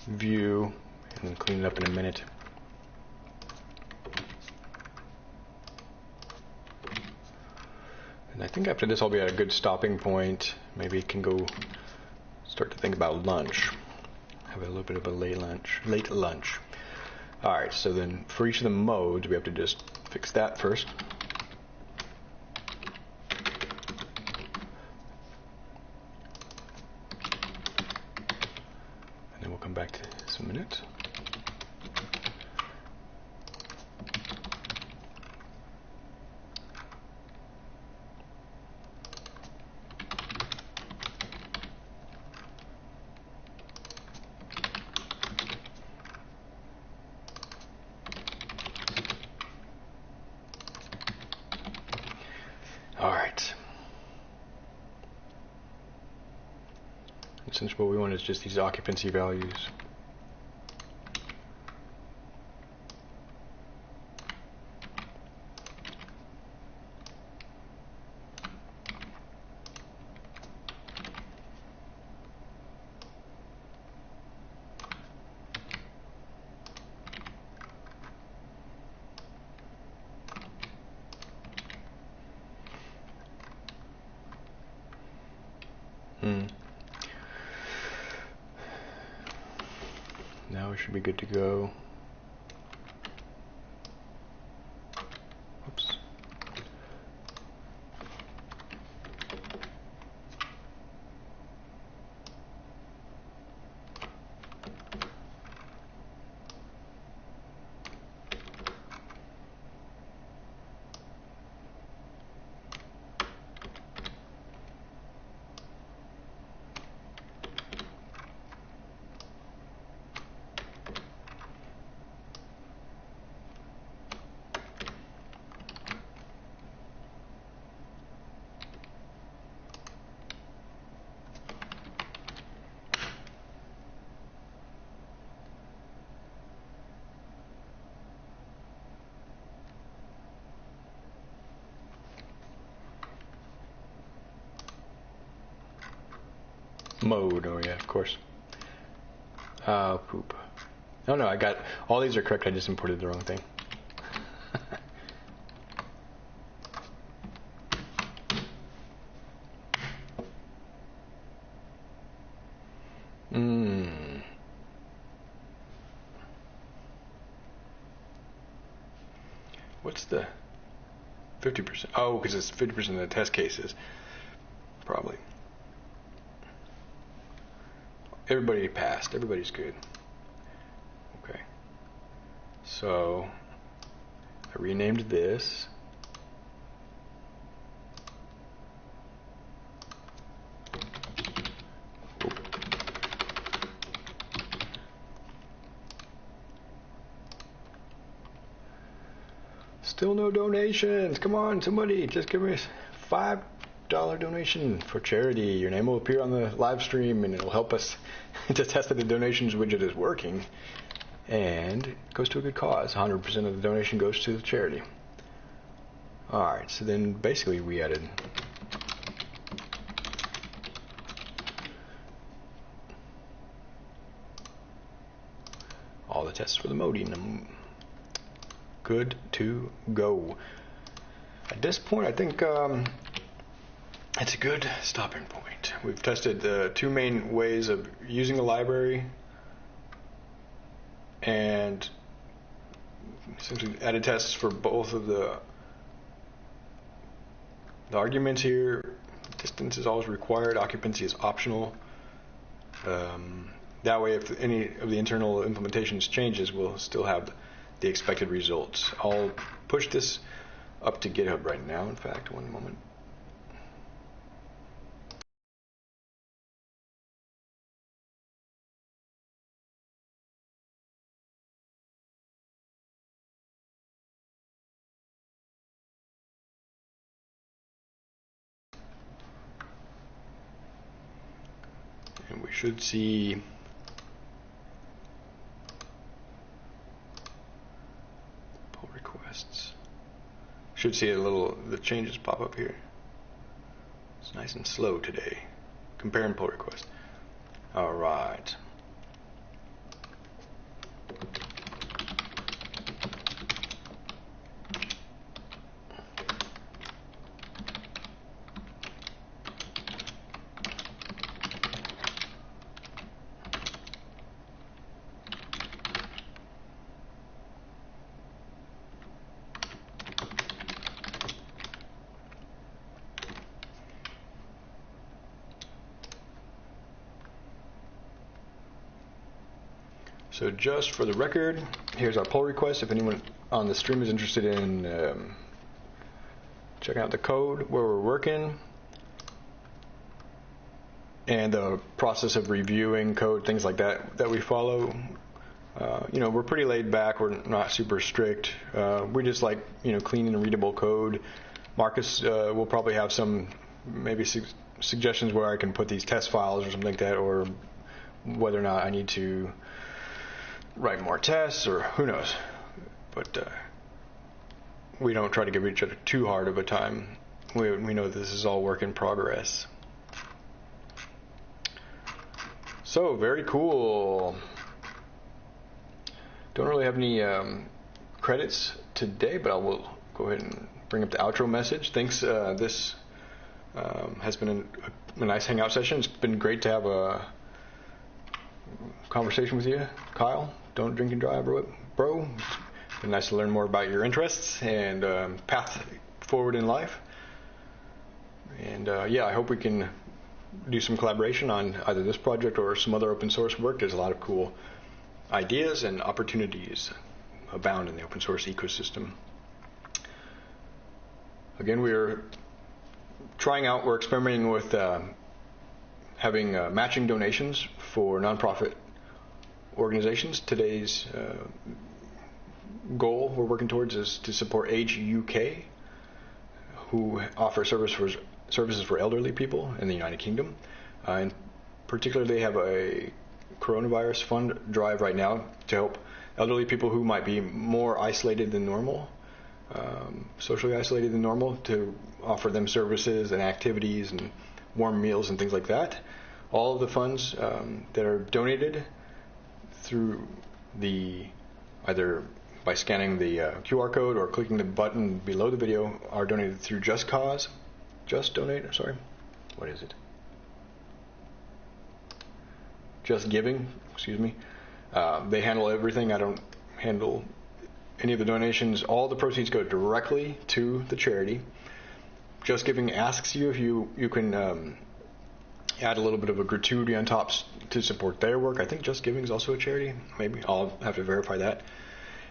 view and clean it up in a minute. And I think after this I'll be at a good stopping point. Maybe can go start to think about lunch. Have a little bit of a late lunch. Late lunch. All right. So then for each of the modes, we have to just fix that first. And then we'll come back to this in a minute. All right. And since what we want is just these occupancy values. Hmm. Now we should be good to go. Oops. Mode, oh yeah, of course. Uh, poop. No, no, I got, all these are correct, I just imported the wrong thing. [LAUGHS] Hmm. What's the 50%? Oh, because it's 50% of the test cases. everybody passed. Everybody's good. Okay. So I renamed this. Still no donations. Come on, somebody, just give me five dollar donation for charity. Your name will appear on the live stream, and it'll help us [LAUGHS] to test that the donations widget is working. And it goes to a good cause. 100% of the donation goes to the charity. All right, so then basically we added all the tests for the modem. Good to go. At this point, I think um, it's a good stopping point. We've tested the two main ways of using the library and essentially added tests for both of the the arguments here. Distance is always required. Occupancy is optional. Um, that way, if any of the internal implementations changes, we'll still have the expected results. I'll push this up to GitHub right now. In fact, one moment. And we should see pull requests. Should see a little the changes pop up here. It's nice and slow today. Compare and pull request. All right. So just for the record, here's our pull request. If anyone on the stream is interested in um, checking out the code where we're working and the process of reviewing code, things like that that we follow, uh, you know, we're pretty laid back. We're not super strict. Uh, we just like you know clean and readable code. Marcus uh, will probably have some maybe su- suggestions where I can put these test files or something like that, or whether or not I need to write more tests or who knows. But uh, we don't try to give each other too hard of a time. We, we know this is all work in progress. So, very cool. Don't really have any um, credits today, but I will go ahead and bring up the outro message. Thanks. Uh, this um, has been a, a nice hangout session. It's been great to have a conversation with you, Kyle don't drink and drive, bro. bro. Been nice to learn more about your interests and um, path forward in life. And uh, yeah, I hope we can do some collaboration on either this project or some other open source work. There's a lot of cool ideas and opportunities abound in the open source ecosystem. Again, we're trying out, we're experimenting with uh, having uh, matching donations for nonprofit organizations. Today's uh, goal we're working towards is to support Age UK, who offer service for, services for elderly people in the United Kingdom. Uh, and particularly, they have a coronavirus fund drive right now to help elderly people who might be more isolated than normal, um, socially isolated than normal, to offer them services and activities and warm meals and things like that. All of the funds um, that are donated through the either by scanning the uh, QR code or clicking the button below the video are donated through Just Cause. Just Donate, sorry. What is it? Just Giving, excuse me. Uh, they handle everything. I don't handle any of the donations. All the proceeds go directly to the charity. Just Giving asks you if you, you can um, add a little bit of a gratuity on top to support their work. I think Just Giving is also a charity. Maybe I'll have to verify that.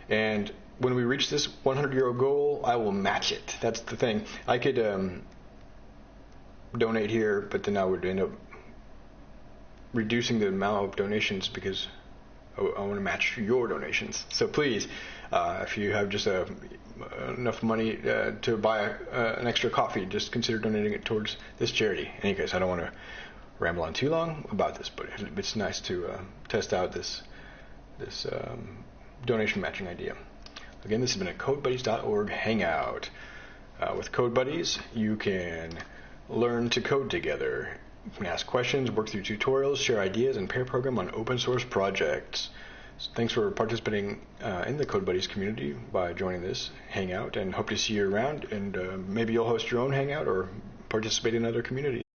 And when we reach this 100 euro goal, I will match it. That's the thing. I could um, donate here, but then I would end up reducing the amount of donations because I, I want to match your donations. So please, uh, if you have just a, enough money uh, to buy uh, an extra coffee, just consider donating it towards this charity. Case, I don't want to ramble on too long about this, but it's nice to uh, test out this this um, donation matching idea. Again, this has been a CodeBuddies.org hangout. Uh, with CodeBuddies, you can learn to code together. You can ask questions, work through tutorials, share ideas, and pair program on open source projects. So thanks for participating uh, in the CodeBuddies community by joining this hangout, and hope to see you around. And uh, maybe you'll host your own hangout or participate in other communities.